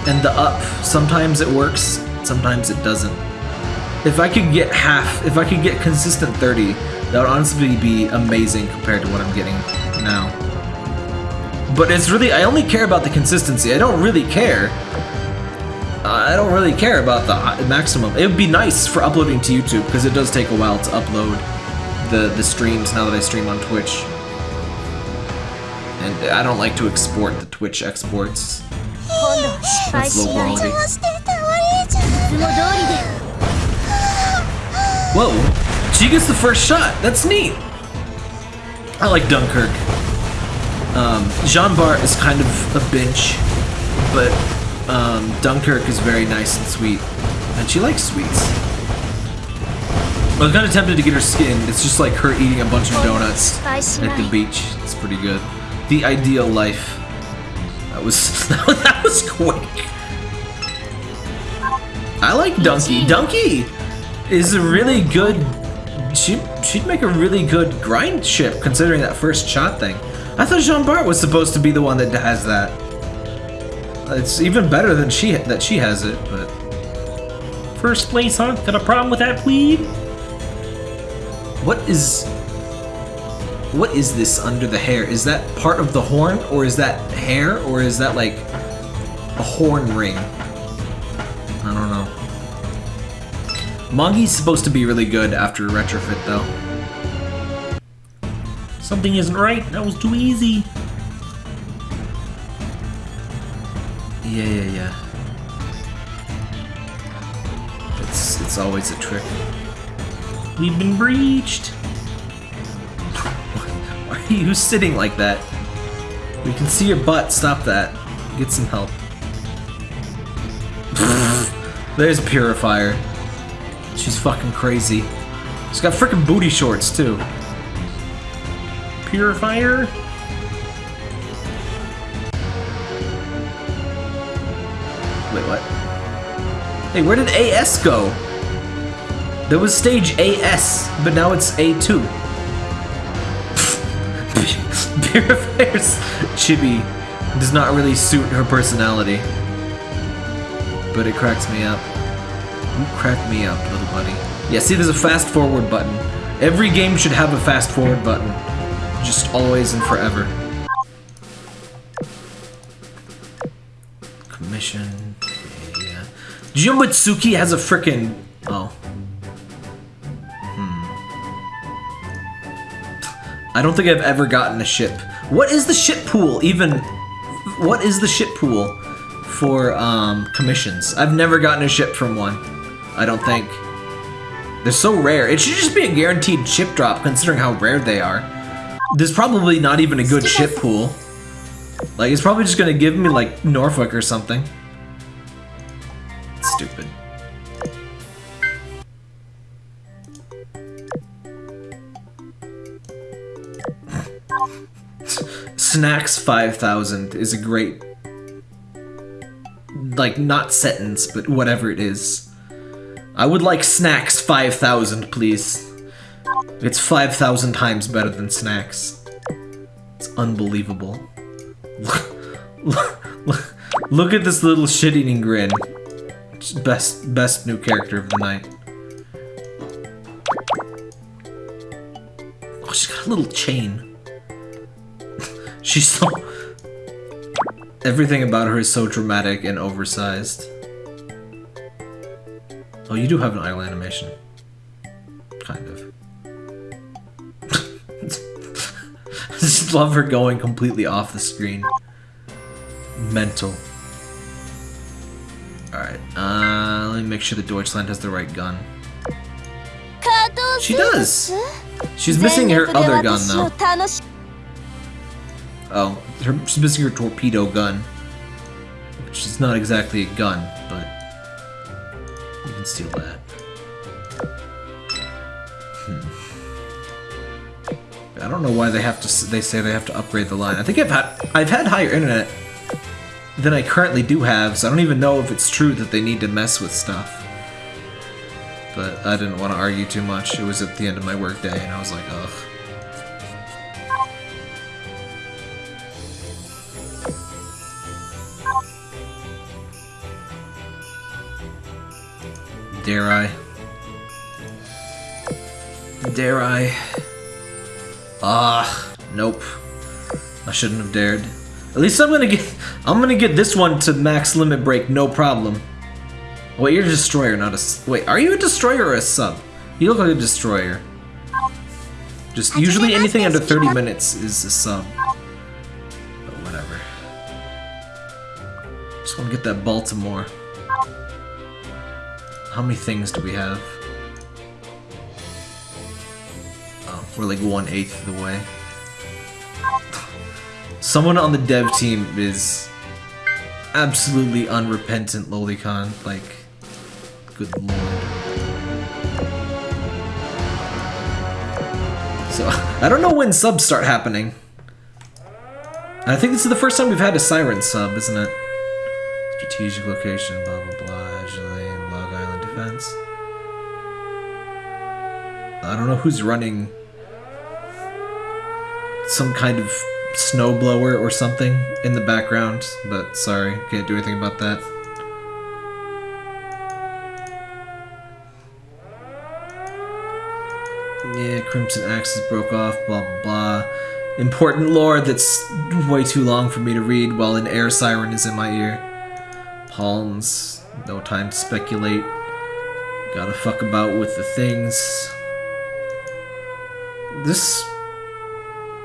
and the up sometimes it works, sometimes it doesn't. If I could get half, if I could get consistent 30, that would honestly be amazing compared to what I'm getting now. But it's really, I only care about the consistency. I don't really care. I don't really care about the uh, maximum. It would be nice for uploading to YouTube because it does take a while to upload the, the streams now that I stream on Twitch. And I don't like to export the Twitch exports. That's low quality. Whoa, she gets the first shot. That's neat. I like Dunkirk. Um, Jean Bart is kind of a bitch, but um, Dunkirk is very nice and sweet, and she likes sweets. I was kind of tempted to get her skin. It's just like her eating a bunch of donuts at the beach. It's pretty good. The ideal life. That was that was quick. I like Donkey. Donkey is a really good. She she'd make a really good grind ship considering that first shot thing. I thought Jean Bart was supposed to be the one that has that. It's even better than she that she has it, but First place, huh? Got a problem with that, please? what is what is this under the hair? Is that part of the horn, or is that hair, or is that like a horn ring? I don't know. Mongi's supposed to be really good after retrofit, though. Something isn't right. That was too easy. Yeah, yeah, yeah. It's it's always a trick. We've been breached. Why are you sitting like that? We can see your butt. Stop that. Get some help. There's Purifier. She's fucking crazy. She's got freaking booty shorts too. Purifier. Wait, what? Hey, where did AS go? There was stage AS, but now it's A2. Purifier's chibi does not really suit her personality. But it cracks me up. You crack me up, little buddy. Yeah, see, there's a fast forward button. Every game should have a fast forward button. Just always and forever. Commission. Yeah. Jumbatsuki has a frickin' Oh. Hmm. I don't think I've ever gotten a ship. What is the ship pool even? What is the ship pool for um, commissions? I've never gotten a ship from one. I don't think. They're so rare. It should just be a guaranteed ship drop considering how rare they are. There's probably not even a good ship pool. Like, it's probably just gonna give me, like, Norfolk or something. Stupid. Snacks 5000 is a great, like, not sentence, but whatever it is. I would like Snacks 5000, please. It's 5,000 times better than Snacks. It's unbelievable. Look, at this little shit-eating grin. Best, best new character of the night. Oh, she's got a little chain. she's so... Everything about her is so dramatic and oversized. Oh, you do have an idle animation. Kind of. just love her going completely off the screen. Mental. Alright, uh, let me make sure that Deutschland has the right gun. She does! She's missing her other gun, though. Oh, her, she's missing her torpedo gun. Which is not exactly a gun, but you can steal that. I don't know why they have to. They say they have to upgrade the line. I think I've had I've had higher internet than I currently do have, so I don't even know if it's true that they need to mess with stuff. But I didn't want to argue too much. It was at the end of my workday, and I was like, ugh. Dare I? Dare I? Ah, nope. I shouldn't have dared. At least I'm gonna get I'm gonna get this one to max limit break, no problem. Wait, you're a destroyer, not a wait. Are you a destroyer or a sub? You look like a destroyer. Just usually anything under 30 minutes is a sub. But whatever. Just want to get that Baltimore. How many things do we have? We're like one eighth of the way. Someone on the dev team is absolutely unrepentant lolicon. Like, good lord. So, I don't know when subs start happening. I think this is the first time we've had a Siren sub, isn't it? Strategic location, blah blah blah, Log Island Defense. I don't know who's running some kind of snowblower or something in the background, but sorry, can't do anything about that. Yeah, Crimson Axis broke off, blah blah blah. Important lore that's way too long for me to read while an air siren is in my ear. Palms, no time to speculate. Gotta fuck about with the things. This.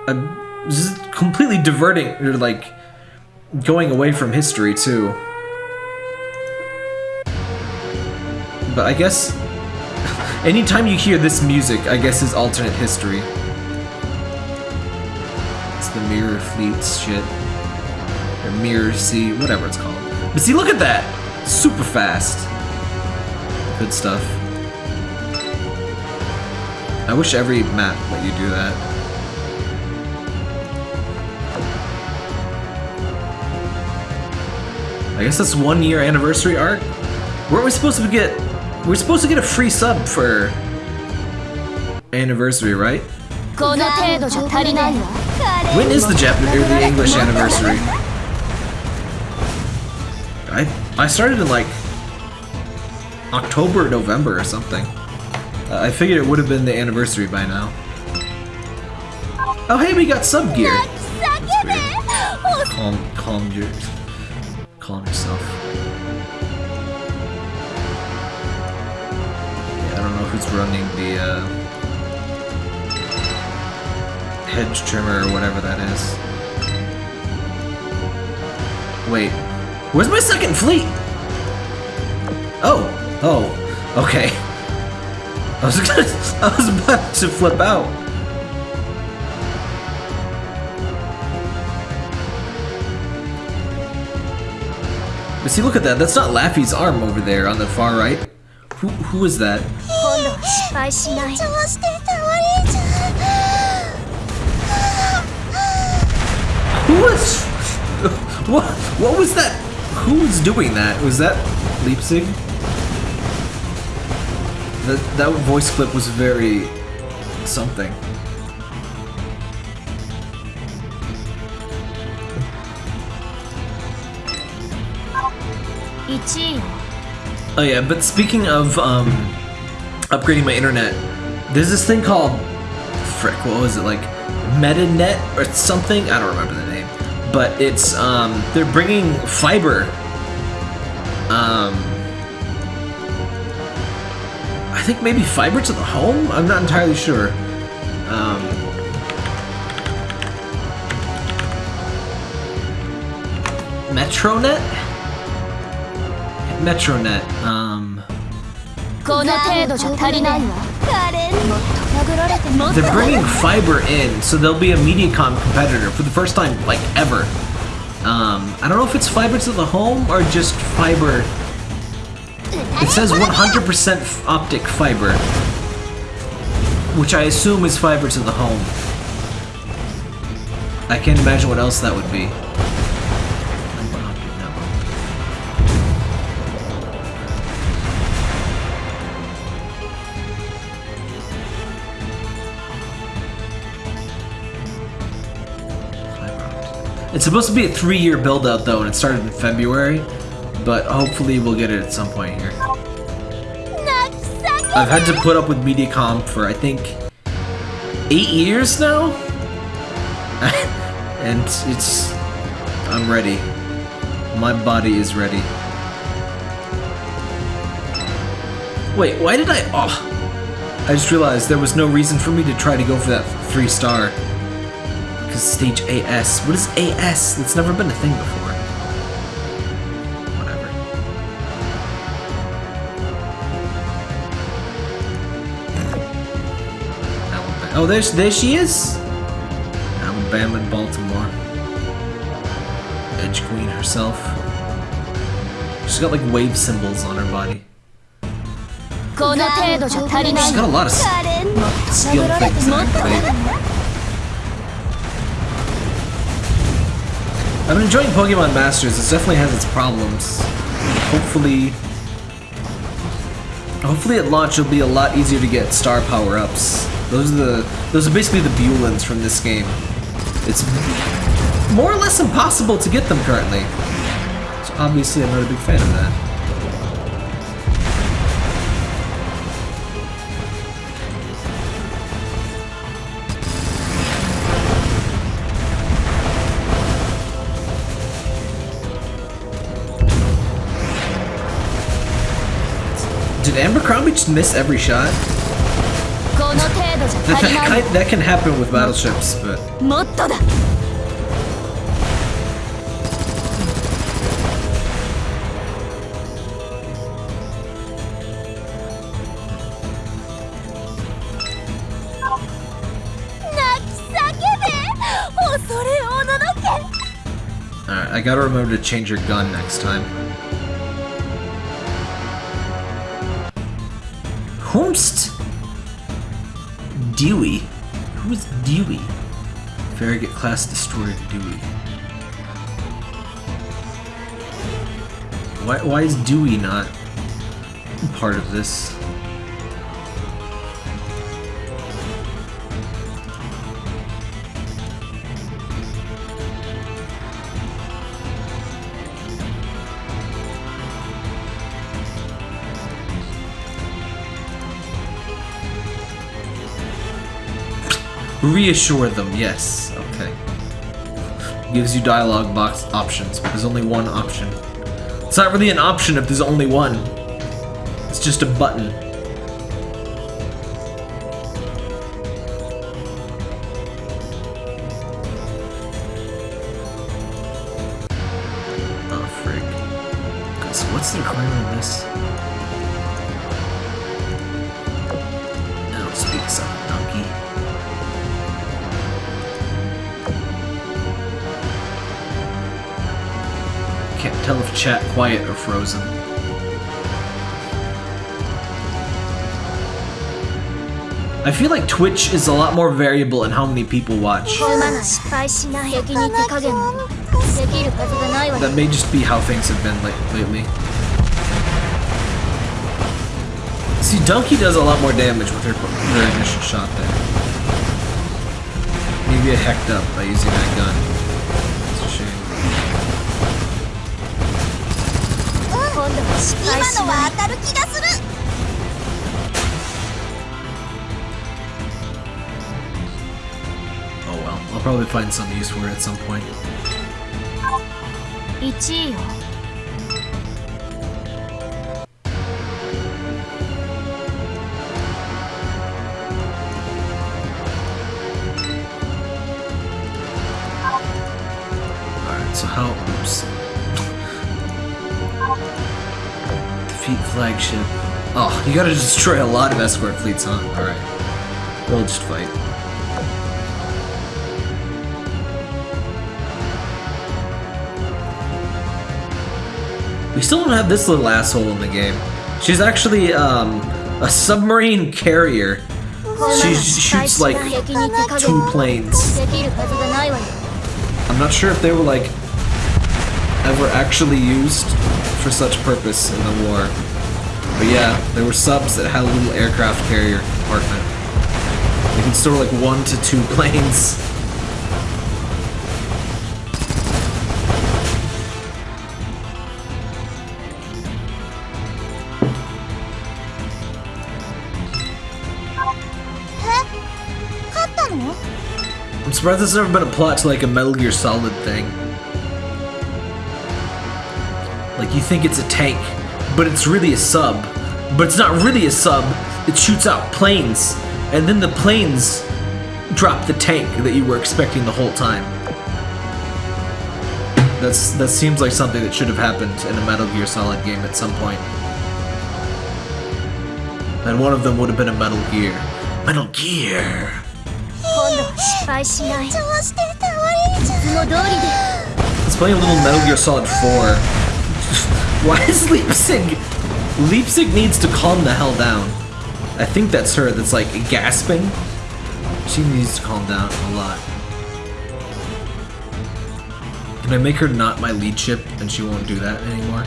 Is completely diverting, or like going away from history too. But I guess anytime you hear this music, I guess is alternate history. It's the Mirror Fleets shit. Or Mirror Sea, whatever it's called. But see, look at that! Super fast. Good stuff. I wish every map let you do that. I guess that's one year anniversary art. Weren't we supposed to get? We're supposed to get a free sub for anniversary, right? When is the Japanese or the English anniversary? I I started in like October, November, or something. Uh, I figured it would have been the anniversary by now. Oh hey, we got sub gear. Calm, calm your calm yourself. Yeah, I don't know who's running the uh, hedge trimmer or whatever that is. Wait, where's my second fleet? Oh, oh, okay. I was gonna, I was about to flip out. But see, look at that. That's not Laffy's arm over there on the far right. Who, who is that? Who was... What, what was that? Who was doing that? Was that Leipzig? That, that voice clip was very... something. Oh yeah, but speaking of um, upgrading my internet, there's this thing called frick. What was it like? MetaNet or something? I don't remember the name. But it's um, they're bringing fiber. Um, I think maybe fiber to the home. I'm not entirely sure. Um, Metronet. Metronet, um... They're bringing fiber in, so they'll be a Mediacom competitor for the first time, like, ever. Um, I don't know if it's fiber to the home or just fiber... It says 100% optic fiber, which I assume is fiber to the home. I can't imagine what else that would be. It's supposed to be a three-year build-out though, and it started in February, but hopefully we'll get it at some point here. I've had to put up with Mediacom for, I think, eight years now? and it's... I'm ready. My body is ready. Wait, why did I... Oh, I just realized there was no reason for me to try to go for that three star is stage AS. What is AS? That's never been a thing before. Whatever. Oh, there, there she is! Alabama and Baltimore. Edge Queen herself. She's got like wave symbols on her body. She's got a lot of skill things been enjoying Pokemon Masters. It definitely has its problems. Hopefully... Hopefully at launch it'll be a lot easier to get star power-ups. Those are the those are basically the Bulins from this game. It's more or less impossible to get them currently. So obviously I'm not a big fan of that. Did Abercrombie just miss every shot? that, that, can, that can happen with battleships, but... Alright, I gotta remember to change your gun next time. Whomst Dewey. Who's Dewey? Farragut class destroyer Dewey. Why, why is Dewey not part of this? Reassure them, yes. Okay. Gives you dialogue box options, but there's only one option. It's not really an option if there's only one. It's just a button. frozen. I feel like Twitch is a lot more variable in how many people watch. That may just be how things have been like, lately. See, Donkey does a lot more damage with her, her initial shot there. Maybe I hecked up by using that gun. 今度は失敗しない当たる気がする Oh well, I'll flagship. Oh, you gotta destroy a lot of escort fleets, huh? Alright. We'll just fight. We still don't have this little asshole in the game. She's actually, um, a submarine carrier. She shoots, like, two planes. I'm not sure if they were, like, ever actually used for such purpose in the war. But yeah, there were subs that had a little aircraft carrier compartment. They can store like one to two planes. I'm surprised there's never been a plot to like a Metal Gear Solid thing. Like you think it's a tank, but it's really a sub. But it's not really a sub. It shoots out planes, and then the planes drop the tank that you were expecting the whole time. That's that seems like something that should have happened in a Metal Gear Solid game at some point. And one of them would have been a Metal Gear. Metal Gear. 今度は失敗しない調子で倒れるじゃんいつも通りで Let's play a little Metal Gear Solid 4. why is Leipzig? Leipzig needs to calm the hell down. I think that's her that's like gasping. She needs to calm down a lot. Can I make her not my lead ship and she won't do that anymore?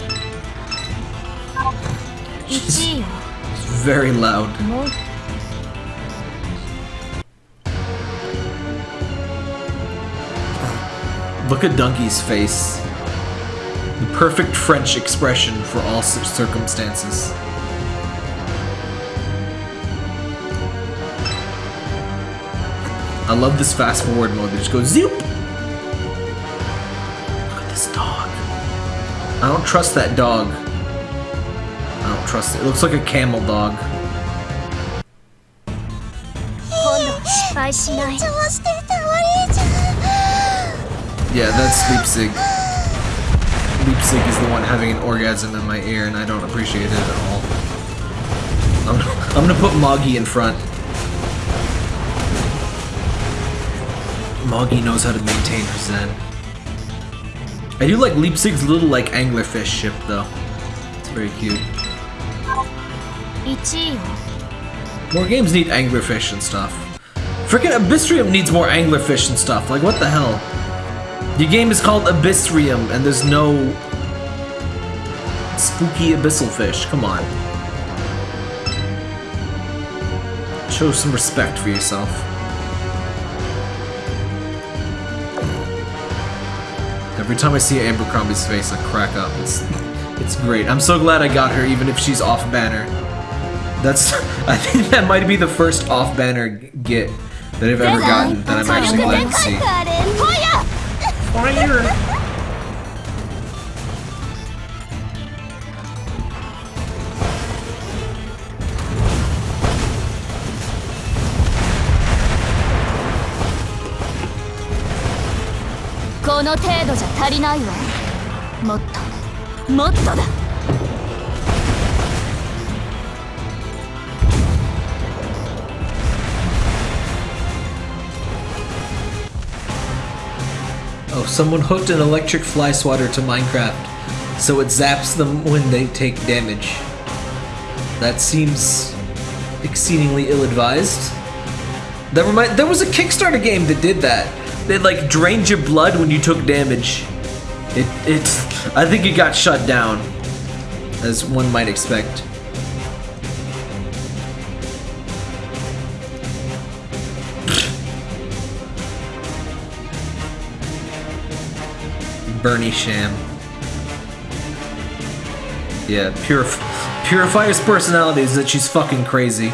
She's, she's very loud. Look at Donkey's face perfect French expression for all circumstances. I love this fast forward mode that just goes zoop! Look at this dog. I don't trust that dog. I don't trust it. It looks like a camel dog. Yeah, that's sleep sick. Leipzig is the one having an orgasm in my ear, and I don't appreciate it at all. I'm, I'm gonna put Moggy in front. Moggy knows how to maintain her zen. I do like Leipzig's little, like, anglerfish ship, though. It's very cute. 1位よ More games need anglerfish and stuff. Freaking Abyssrium needs more anglerfish and stuff. Like, what the hell? The game is called Abyssrium, and there's no spooky abyssal fish. Come on. Show some respect for yourself. Every time I see Abercrombie's face, I crack up. It's, it's great. I'm so glad I got her, even if she's off banner. That's. I think that might be the first off banner get that I've ever gotten that I'm actually glad to see. Fire! この程度じゃ足りないわもっともっとだ Oh, someone hooked an electric fly swatter to Minecraft, so it zaps them when they take damage. That seems exceedingly ill-advised. That remind there was a Kickstarter game that did that. They like drained your blood when you took damage. It it I think it got shut down, as one might expect. Bernie Sham. Yeah, Purif Purifier's personality is that she's fucking crazy.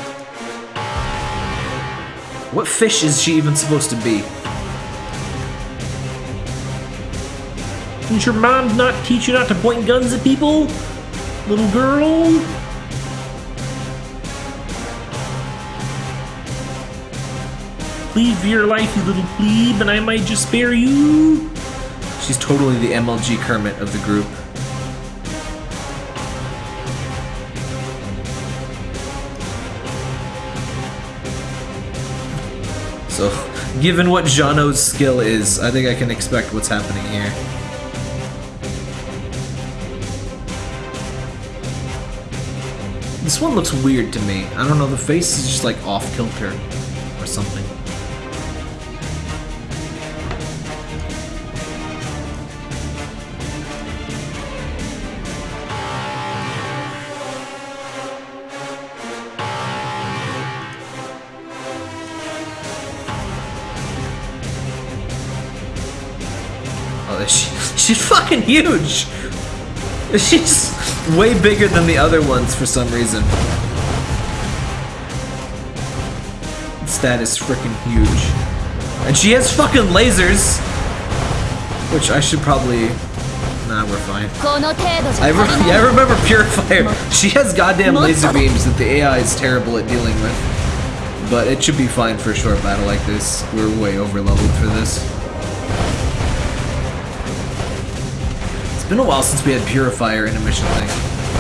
What fish is she even supposed to be? Didn't your mom not teach you not to point guns at people? Little girl? Leave your life, you little plebe, and I might just spare you. She's totally the MLG Kermit of the group. So, given what Jano's skill is, I think I can expect what's happening here. This one looks weird to me. I don't know, the face is just like off Oh, she, she's fucking huge! She's way bigger than the other ones for some reason. Status freaking huge. And she has fucking lasers! Which I should probably... Nah, we're fine. I, re yeah, I remember Purifier. She has goddamn laser beams that the AI is terrible at dealing with. But it should be fine for a short battle like this. We're way over leveled for this. It's been a while since we had Purifier in a mission thing.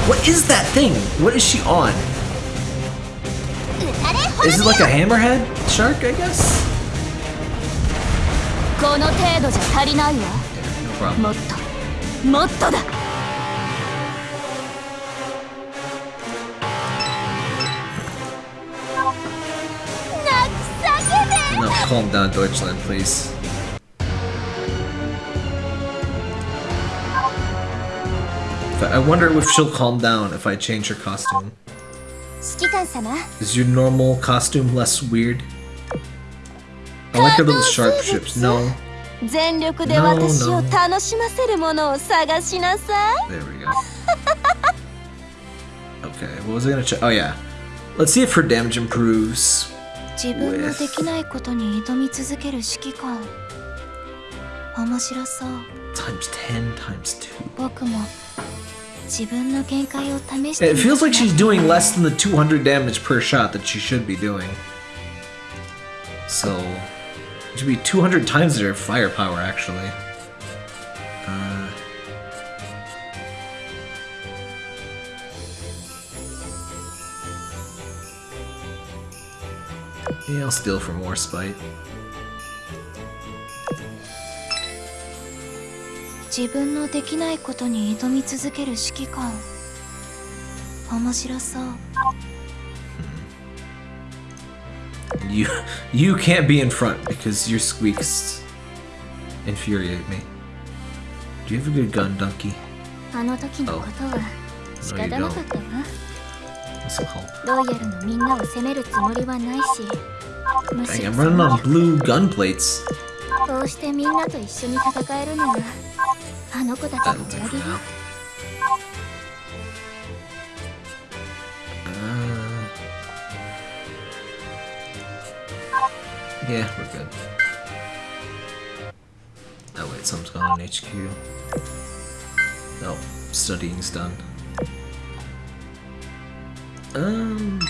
What is that thing? What is she on? Is it like a hammerhead shark, I guess? No problem. No, calm down, Deutschland, please. I wonder if she'll calm down if I change her costume. Is your normal costume less weird? I like her little sharp ships. No. No, no. There we go. Okay, what was I gonna check? Oh yeah. Let's see if her damage improves. With... Times 10 times 2. It feels like she's doing less than the 200 damage per shot that she should be doing. So, it should be 200 times their firepower, actually. Uh, yeah, I'll steal for more spite. 自分のできないことに挑み続ける指揮官面白そう You you can't be in front because your squeaks infuriate me. Do you have a good gun, Donkey? あの時のことは仕方なかったわ.ロイヤルのみんなを責めるつもりはないし.こうしてみんなと一緒に戦えるのが あの子たち That'll の do お for かげよ now. Uh, yeah, we're good. Oh wait, something's gone on HQ. Oh, studying's done. Um.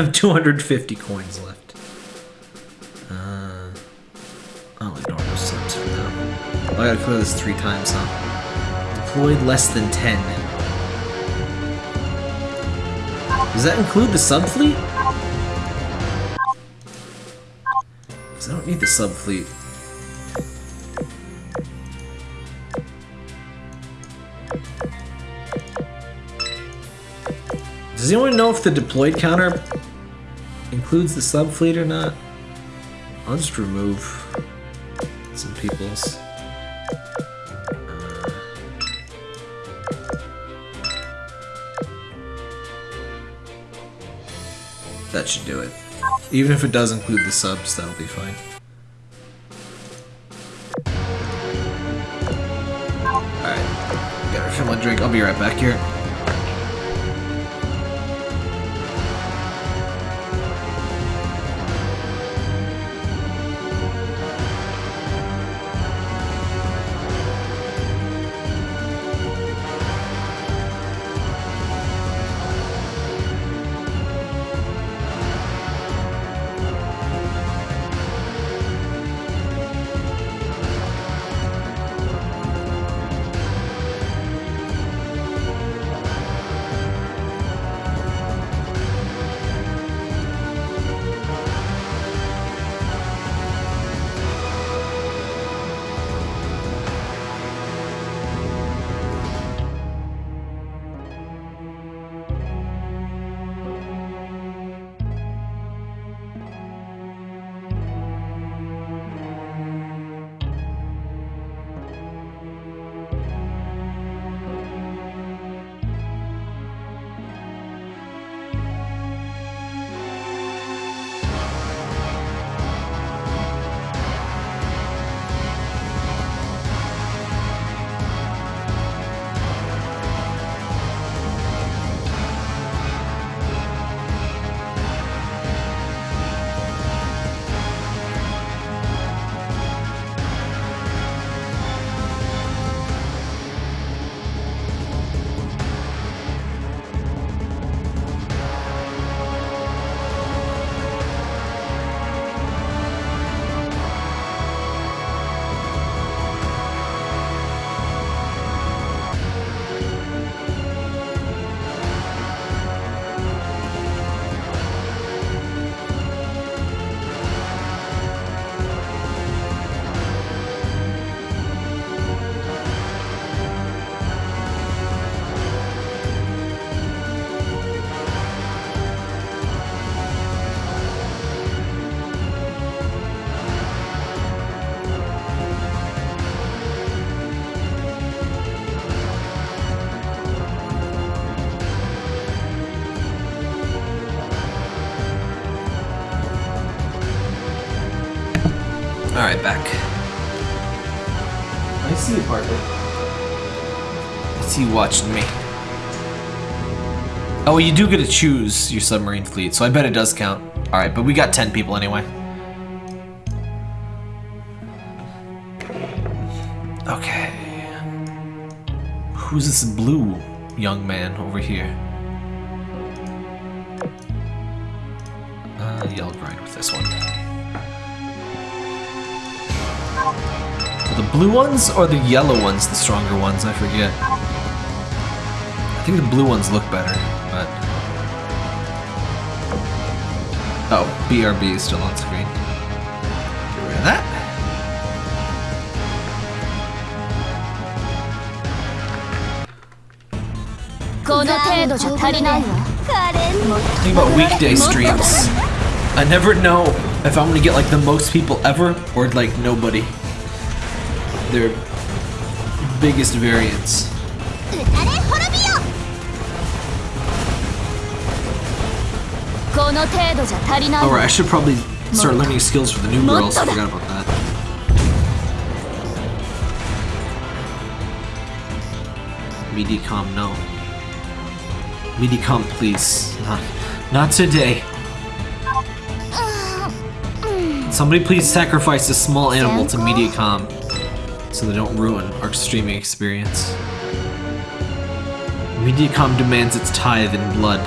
have 250 coins left. Uh, I'll ignore those subs for now. I gotta clear this three times, huh? Deployed less than 10. Does that include the sub fleet? Because I don't need the sub fleet. Does anyone know if the deployed counter includes the sub fleet or not? I'll just remove some people's. Uh, that should do it. Even if it does include the subs, that'll be fine. Alright. Gotta refill drink. I'll be right back here. You watching me. Oh, you do get to choose your submarine fleet, so I bet it does count. Alright, but we got 10 people anyway. Okay. Who's this blue young man over here? Uh, I'll ride with this one. Are the blue ones or the yellow ones the stronger ones? I forget. I think the blue ones look better, but... Oh, BRB is still on screen. Get rid of that. Think about weekday streams. I never know if I'm gonna get like the most people ever or like nobody. Their biggest variance. All right, I should probably start learning skills for the new girls. I forgot about that. Mediacom, no. Mediacom, please. Not, not today. Somebody please sacrifice a small animal to MediaCom so they don't ruin our streaming experience. MediaCom demands its tithe in blood.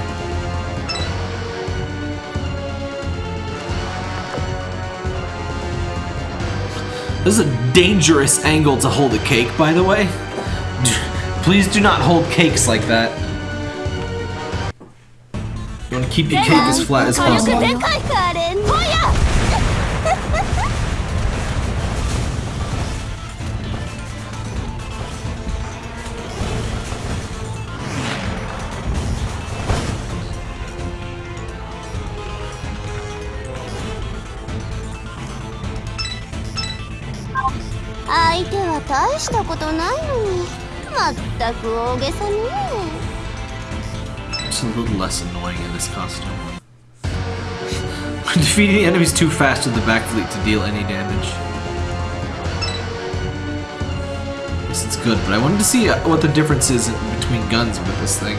This is a dangerous angle to hold a cake, by the way. Please do not hold cakes like that. You want to keep your cake as flat as possible. ったく大げさね It's a little less annoying in this costume. Defeating enemies too fast with the back fleet to deal any damage. This is good, but I wanted to see uh, what the difference is between guns with this thing.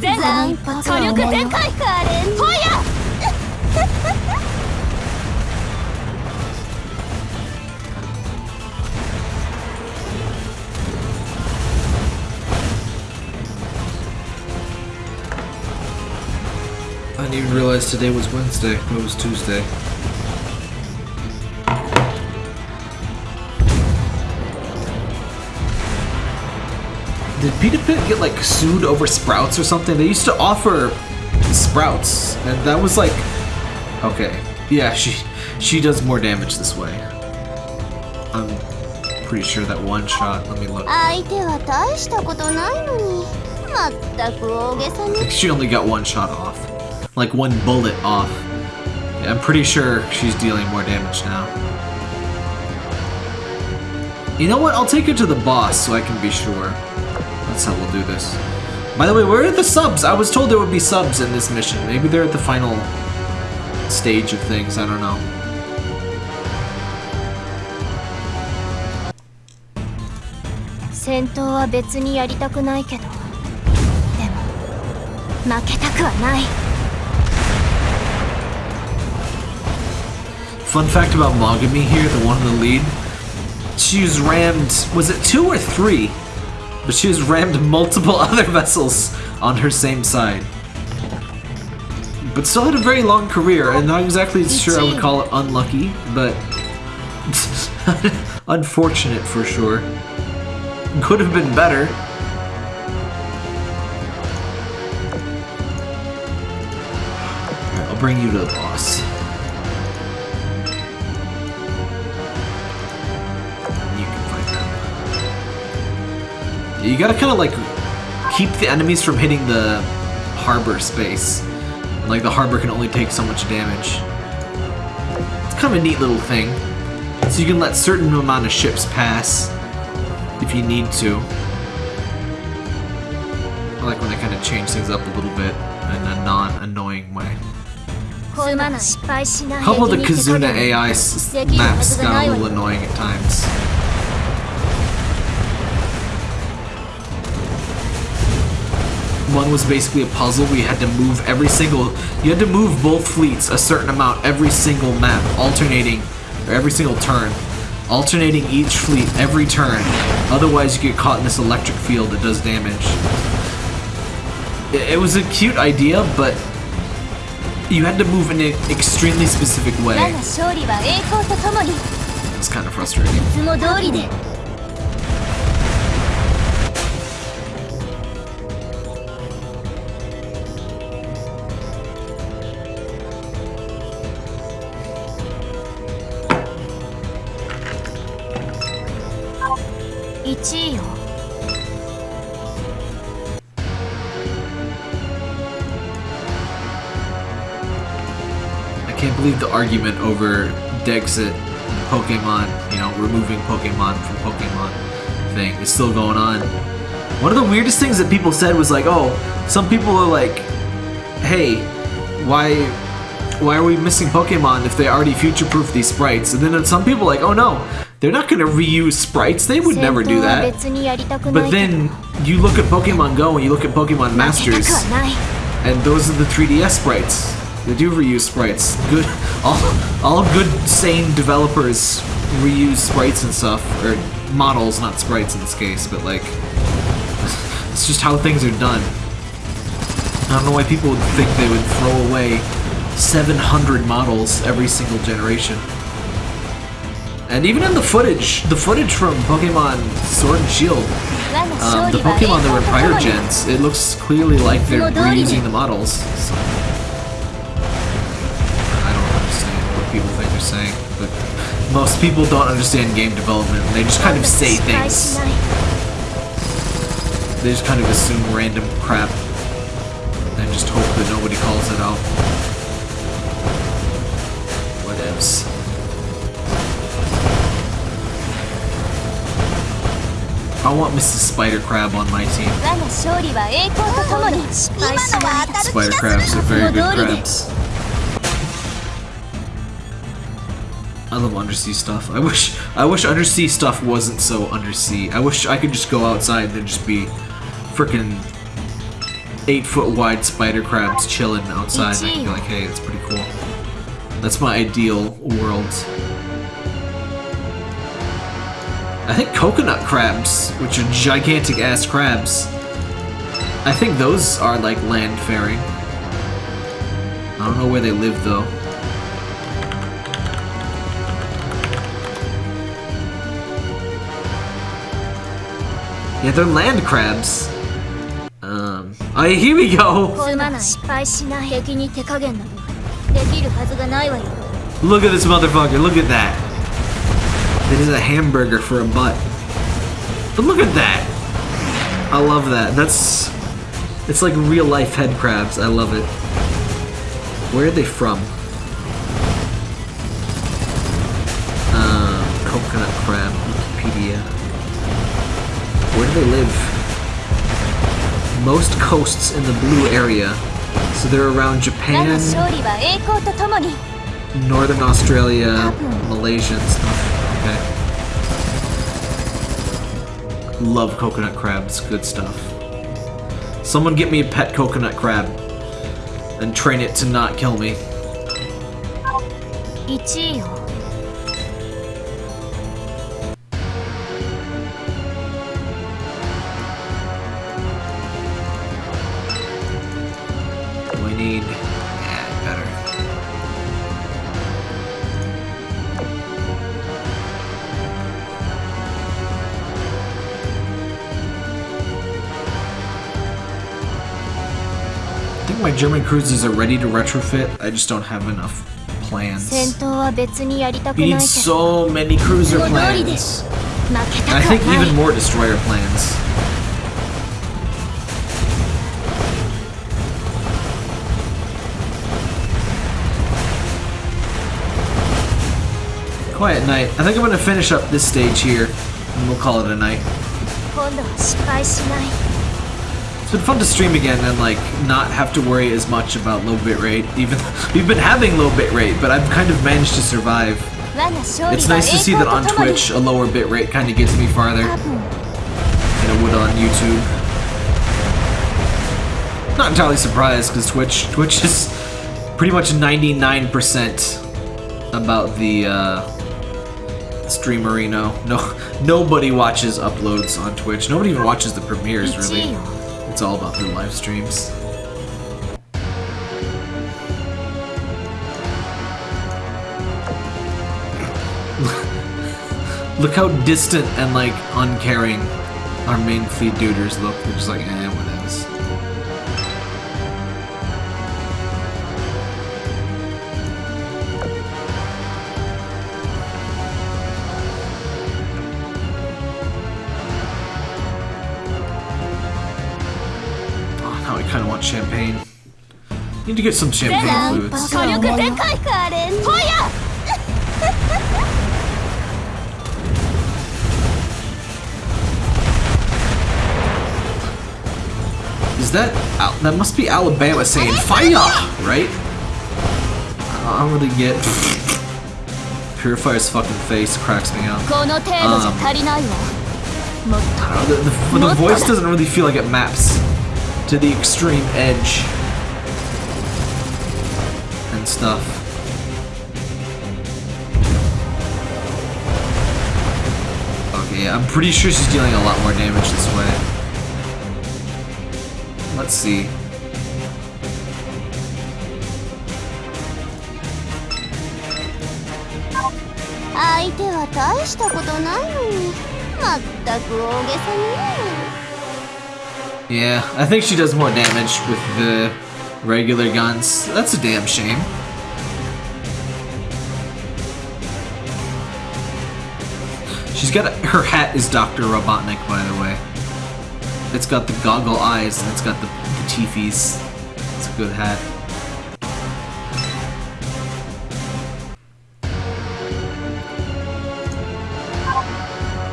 全残波火力全開 didn't even realize today was Wednesday. It was Tuesday. Did Peter Pit get like sued over sprouts or something? They used to offer sprouts, and that was like, okay, yeah, she she does more damage this way. I'm pretty sure that one shot. Let me look. I think she only got one shot off Like one bullet off. Yeah, I'm pretty sure she's dealing more damage now. You know what? I'll take her to the boss so I can be sure. That's how we'll do this. By the way, where are the subs? I was told there would be subs in this mission. Maybe they're at the final stage of things. I don't know. 戦闘は別にやりたくないけどでも負けたくはない Fun fact about Mogami here, the one in the lead. She was rammed, was it two or three? But she was rammed multiple other vessels on her same side. But still had a very long career, and not exactly sure I would call it unlucky, but unfortunate for sure. Could have been better. I'll bring you to the boss. You gotta kind of like keep the enemies from hitting the harbor space. Like the harbor can only take so much damage. It's kind of a neat little thing. So you can let certain amount of ships pass if you need to. I like when they kind of change things up a little bit in a non-annoying way. How about the Kizuna AI maps got a little annoying at times. one was basically a puzzle where you had to move every single... You had to move both fleets a certain amount every single map, alternating, or every single turn. Alternating each fleet every turn. Otherwise, you get caught in this electric field that does damage. It, it was a cute idea, but you had to move in an extremely specific way. It's kind of frustrating. argument over Dexit, Pokemon, you know, removing Pokemon from Pokemon thing is still going on. One of the weirdest things that people said was like, oh, some people are like, hey, why why are we missing Pokemon if they already future-proof these sprites? And then some people like, oh no, they're not going to reuse sprites. They would never do that. But then you look at Pokemon Go and you look at Pokemon Masters, and those are the 3DS sprites. They do reuse sprites. Good, all, all good, sane developers reuse sprites and stuff, or models, not sprites in this case, but like, it's just how things are done. I don't know why people would think they would throw away 700 models every single generation. And even in the footage, the footage from Pokemon Sword and Shield, um, the Pokemon that were prior gens, it looks clearly like they're reusing the models. So. saying, but most people don't understand game development. They just kind of say things. They just kind of assume random crap and just hope that nobody calls it out. What else? I want Mrs. Spider Crab on my team. Spider Crab's are very good crabs. I love undersea stuff. I wish I wish undersea stuff wasn't so undersea. I wish I could just go outside and just be freaking eight foot wide spider crabs chilling outside. And I can be like, hey, it's pretty cool. That's my ideal world. I think coconut crabs, which are gigantic ass crabs, I think those are like land faring. I don't know where they live though. Yeah, they're land crabs. Um. Oh, here we go! Look at this motherfucker, look at that. It is a hamburger for a butt. But look at that! I love that. That's... It's like real-life head crabs. I love it. Where are they from? Um, coconut crab, Wikipedia. Where do they live? Most coasts in the blue area. So they're around Japan, Northern Australia, Malaysia and stuff. Okay. Love coconut crabs. Good stuff. Someone get me a pet coconut crab and train it to not kill me. 1位を German cruises are ready to retrofit. I just don't have enough plans. We need so many cruiser plans. And I think even more destroyer plans. Quiet night. I think I'm gonna finish up this stage here, and we'll call it a night. It's been fun to stream again and like not have to worry as much about low bitrate. Even we've been having low bitrate, but I've kind of managed to survive. It's nice to see that on Twitch a lower bitrate kind of gets me farther than it would on YouTube. Not entirely surprised because Twitch Twitch is pretty much 99% about the uh, streamerino. No, nobody watches uploads on Twitch. Nobody even watches the premieres really. It's all about the live streams. look how distant and like uncaring our main fleet duders look. They're just like, eh, Need to get some champagne fluids. Is that that must be Alabama saying fire, right? I don't really get. Purifier's fucking face cracks me up. Um, the, the, the voice doesn't really feel like it maps to the extreme edge stuff. Okay, I'm pretty sure she's dealing a lot more damage this way. Let's see. Yeah, I think she does more damage with the regular guns. That's a damn shame. She's got a, her hat is Dr. Robotnik, by the way. It's got the goggle eyes and it's got the, the teefies. It's a good hat.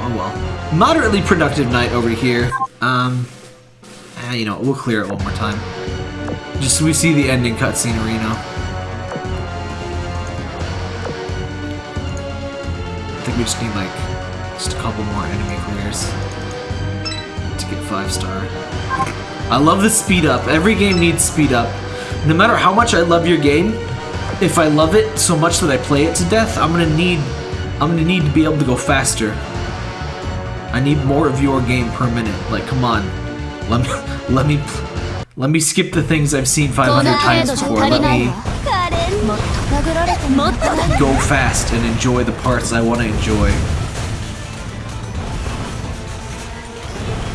Oh well. Moderately productive night over here. Um, ah, you know, we'll clear it one more time. Just so we see the ending cutscene, Reno. I think we just need like just a couple more enemy careers to get 5 star. I love the speed up. Every game needs speed up. No matter how much I love your game, if I love it so much that I play it to death, I'm gonna need I'm gonna need to be able to go faster. I need more of your game per minute. Like, come on. Let me let me let me skip the things I've seen 500 times before. Let me go fast and enjoy the parts I want to enjoy.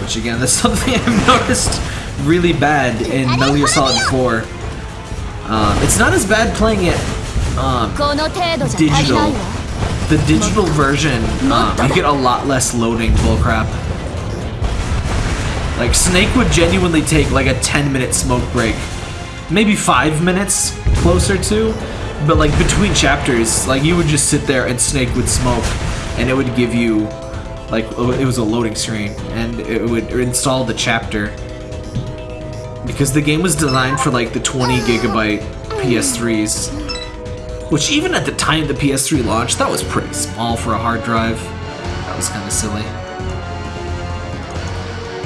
damage again. That's something I've noticed really bad in Metal Gear Solid 4. Um, it's not as bad playing it um, digital. The digital version, um, you get a lot less loading bullcrap. Like, Snake would genuinely take like a 10 minute smoke break. Maybe 5 minutes, closer to. But like, between chapters, like, you would just sit there and Snake would smoke, and it would give you like, it was a loading screen and it would install the chapter. Because the game was designed for like the 20 gigabyte PS3s. Which even at the time the PS3 launched, that was pretty small for a hard drive. That was kind of silly.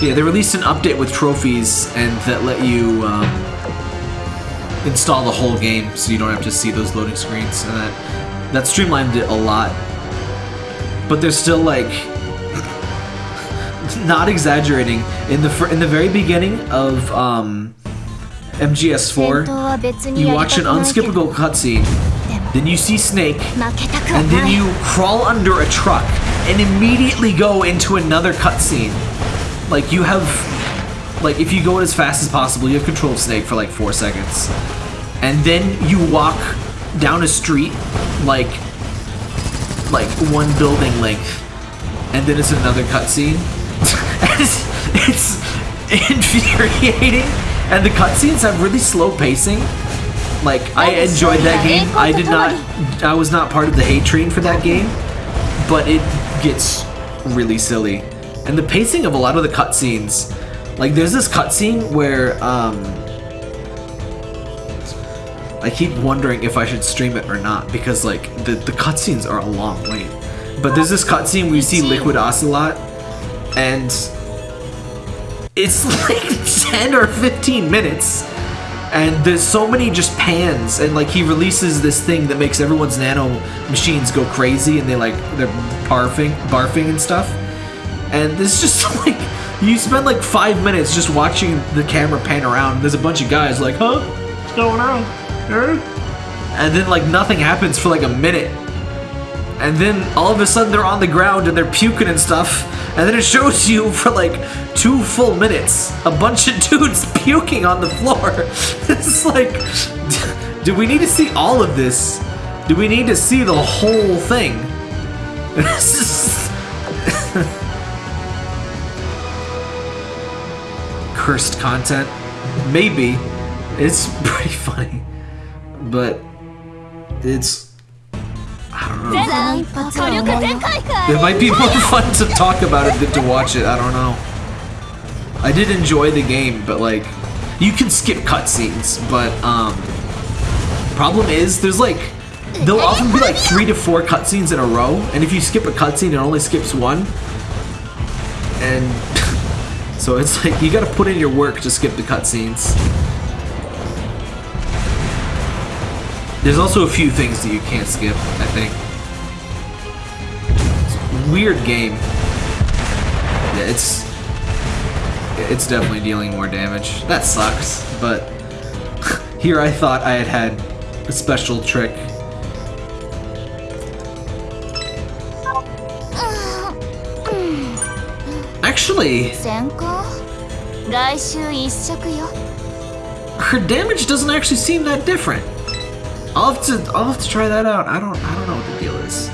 Yeah, they released an update with trophies and that let you um, install the whole game, so you don't have to see those loading screens, and that that streamlined it a lot. But there's still like, not exaggerating. In the in the very beginning of um, MGS4, you watch an unskippable cutscene, then you see Snake, and then you crawl under a truck and immediately go into another cutscene. Like you have, like if you go as fast as possible, you have control of Snake for like four seconds, and then you walk down a street like like one building length, and then it's another cutscene it's, it's infuriating, and the cutscenes have really slow pacing. Like I enjoyed that game. I did not. I was not part of the hate train for that game, but it gets really silly, and the pacing of a lot of the cutscenes Like there's this cutscene where um I keep wondering if I should stream it or not because like the the cutscenes are a long wait. But there's this cutscene where you see Liquid Ocelot and it's like 10 or 15 minutes and there's so many just pans and like he releases this thing that makes everyone's nano machines go crazy and they like they're barfing barfing and stuff. And this just like you spend like five minutes just watching the camera pan around. There's a bunch of guys like huh? What's going on? And then like nothing happens for like a minute and then all of a sudden they're on the ground and they're puking and stuff and then it shows you for like two full minutes a bunch of dudes puking on the floor. It's like do we need to see all of this? Do we need to see the whole thing? Cursed content? Maybe. It's pretty funny. But it's It might be more fun to talk about it than to watch it. I don't know. I did enjoy the game, but like, you can skip cutscenes. But um, problem is, there's like, there'll often be like three to four cutscenes in a row, and if you skip a cutscene, it only skips one. And so it's like you got to put in your work to skip the cutscenes. There's also a few things that you can't skip, I think. weird game. Yeah, it's... It's definitely dealing more damage. That sucks, but... here I thought I had had a special trick. Actually... Her damage doesn't actually seem that different. I'll have to I'll have to try that out. I don't I don't know what the deal is.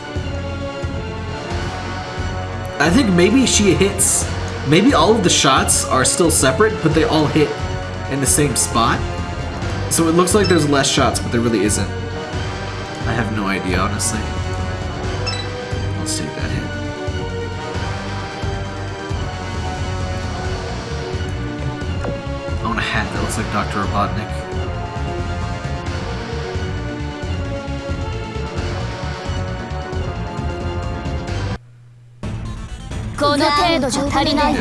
I think maybe she hits maybe all of the shots are still separate, but they all hit in the same spot. So it looks like there's less shots, but there really isn't. I have no idea, honestly. Let's take that hit. I want a hat that looks like Dr. Robotnik.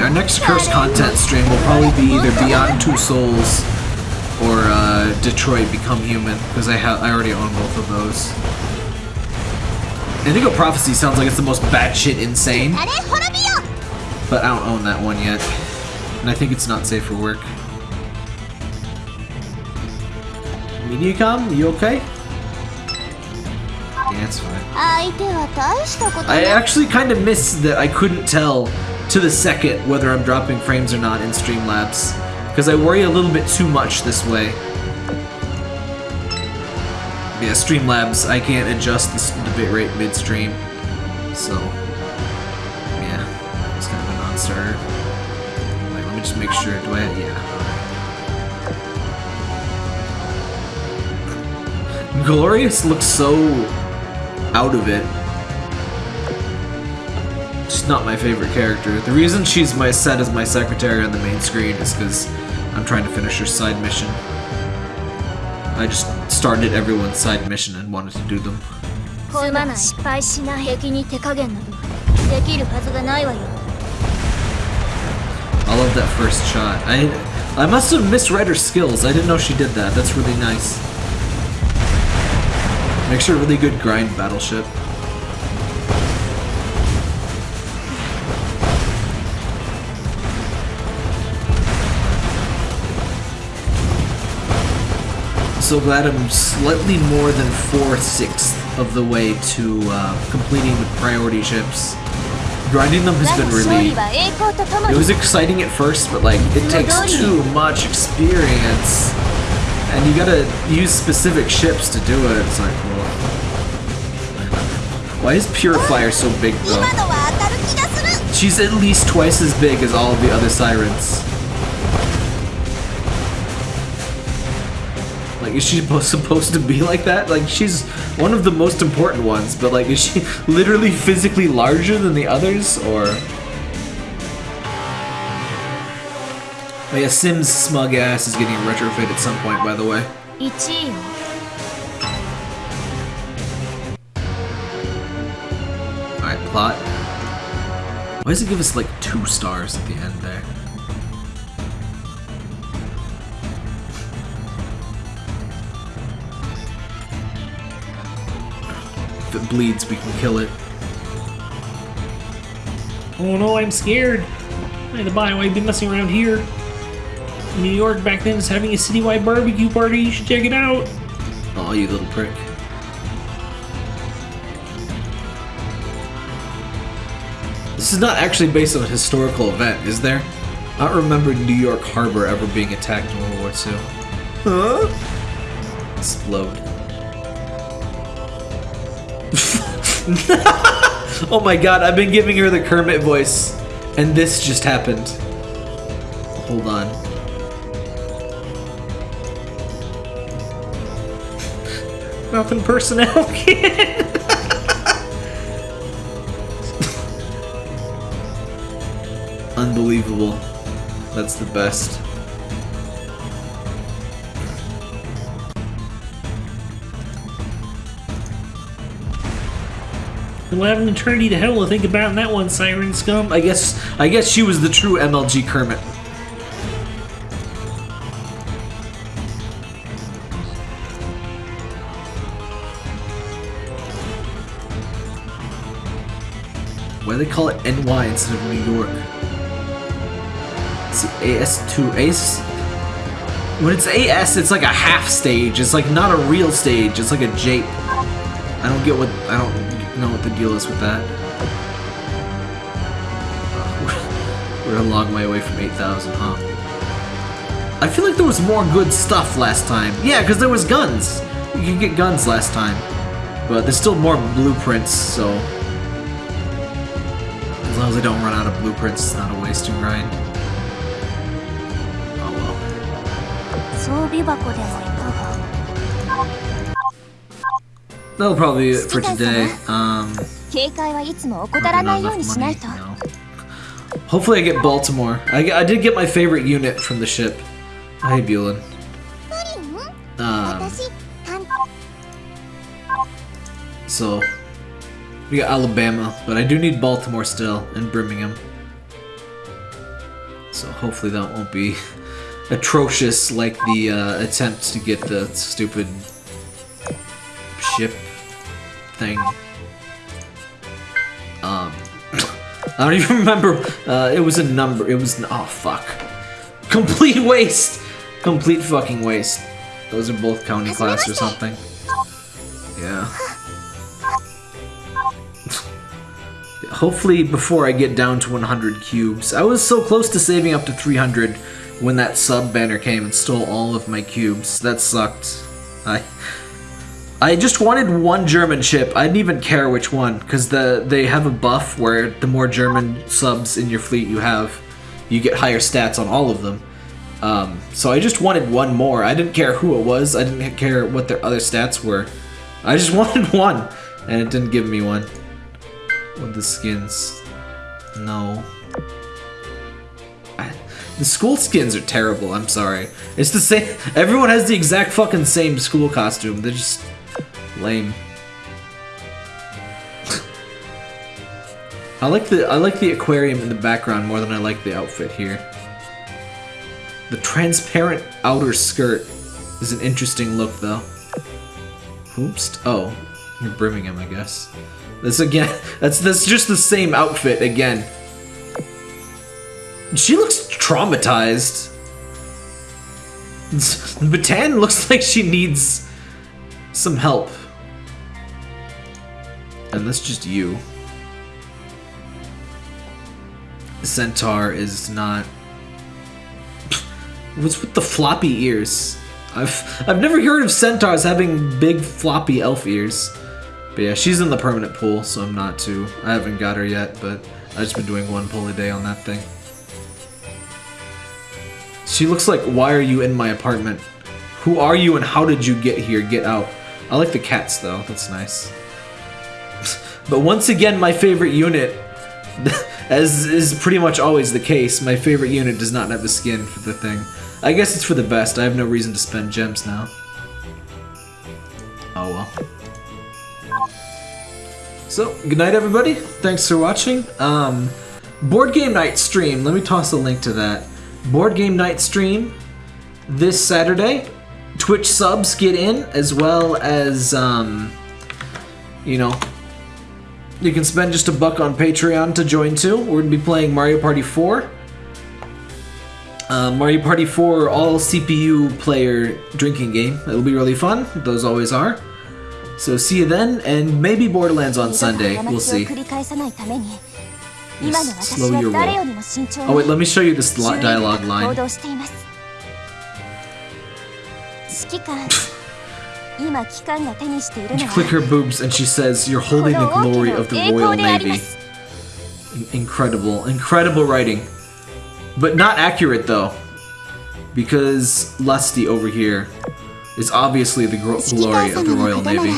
Our next curse content stream will probably be either Beyond Two Souls or uh, Detroit Become Human, because I, I already own both of those. Indigo Prophecy sounds like it's the most batshit insane, but I don't own that one yet, and I think it's not safe for work. Mediacom, you okay? That's fine. I actually kind of missed that I couldn't tell to the second whether I'm dropping frames or not in Streamlabs. Because I worry a little bit too much this way. Yeah, Streamlabs, I can't adjust the bitrate midstream. So, yeah, it's kind of a non-starter. Like, let me just make sure, do I, have, yeah. Glorious looks so out of it. She's not my favorite character. The reason she's my set as my secretary on the main screen is because I'm trying to finish her side mission. I just started everyone's side mission and wanted to do them. I love that first shot. I I must have misread her skills. I didn't know she did that. That's really nice. Makes a really good grind battleship. So glad I'm slightly more than four-sixths of the way to uh, completing the priority ships. Grinding them has been really... It was exciting at first, but like, it takes too much experience and you gotta use specific ships to do it. It's like, well... Why is Purifier so big, though? She's at least twice as big as all of the other sirens. Like, is she supposed to be like that? Like, she's one of the most important ones, but like, is she literally physically larger than the others, or... Oh yeah, Sim's smug ass is getting a retrofit at some point, by the way. 1位よ Alright, plot. Why does it give us like two stars at the end there? If it bleeds, we can kill it. Oh no, I'm scared. By the by, I've been messing around here. New York back then is having a citywide barbecue party. You should check it out. Oh, you little prick. This is not actually based on a historical event, is there? I don't remember New York Harbor ever being attacked in World War II. Huh? Explode. oh my god, I've been giving her the Kermit voice, and this just happened. Hold on. Nothing personnel kid. Unbelievable. That's the best. We'll have an eternity to hell to think about in that one, Siren Scum. I guess I guess she was the true MLG Kermit. They call it NY instead of New York? It's AS2 AS. When it's AS, it's like a half stage. It's like not a real stage. It's like a jape. I don't get what I don't know what the deal is with that. We're a long way away from 8,000, huh? I feel like there was more good stuff last time. Yeah, because there was guns. You could get guns last time. But there's still more blueprints, so long as I don't run out of blueprints, it's not a wasting grind. Oh well. That'll probably be it for today. Um, money, no. Hopefully I get Baltimore. I, I did get my favorite unit from the ship. Hi, Bulin. Um, so, we got Alabama, but I do need Baltimore still, and Birmingham. So hopefully that won't be atrocious like the uh, attempt to get the stupid ship thing. Um, I don't even remember. Uh, it was a number. It was oh fuck. Complete waste. Complete fucking waste. Those are both county class or something. Yeah. Hopefully before I get down to 100 cubes. I was so close to saving up to 300 when that sub banner came and stole all of my cubes. That sucked. I I just wanted one German ship. I didn't even care which one because the they have a buff where the more German subs in your fleet you have, you get higher stats on all of them. Um, so I just wanted one more. I didn't care who it was. I didn't care what their other stats were. I just wanted one, and it didn't give me one. With the skins, no. The school skins are terrible. I'm sorry. It's the same. Everyone has the exact fucking same school costume. They're just lame. I like the I like the aquarium in the background more than I like the outfit here. The transparent outer skirt is an interesting look, though. Oops. Oh, you're brimming him, I guess. This again. That's that's just the same outfit again. She looks traumatized. Bataan looks like she needs some help. And that's just you. Centaur is not. What's with the floppy ears? I've I've never heard of centaurs having big floppy elf ears. But yeah, she's in the permanent pool, so I'm not too. I haven't got her yet, but I've just been doing one pull a day on that thing. She looks like, why are you in my apartment? Who are you and how did you get here? Get out. I like the cats though, that's nice. but once again, my favorite unit as is pretty much always the case, my favorite unit does not have a skin for the thing. I guess it's for the best. I have no reason to spend gems now. Oh well. So, good night, everybody. Thanks for watching. Um, board game night stream. Let me toss a link to that. Board game night stream this Saturday. Twitch subs get in as well as um, you know you can spend just a buck on Patreon to join too. We're gonna be playing Mario Party 4. Uh, Mario Party 4 all CPU player drinking game. It'll be really fun. Those always are. So see you then, and maybe Borderlands on Sunday. We'll see. Just slow your roll. Oh wait, let me show you this dialogue line. you click her boobs and she says, You're holding the glory of the Royal Navy. Incredible. Incredible writing. But not accurate, though. Because Lusty over here is obviously the glory of the Royal Navy.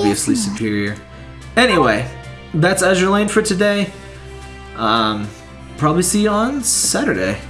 Obviously superior. Anyway, that's Azur Lane for today. Um, Probably see you on Saturday.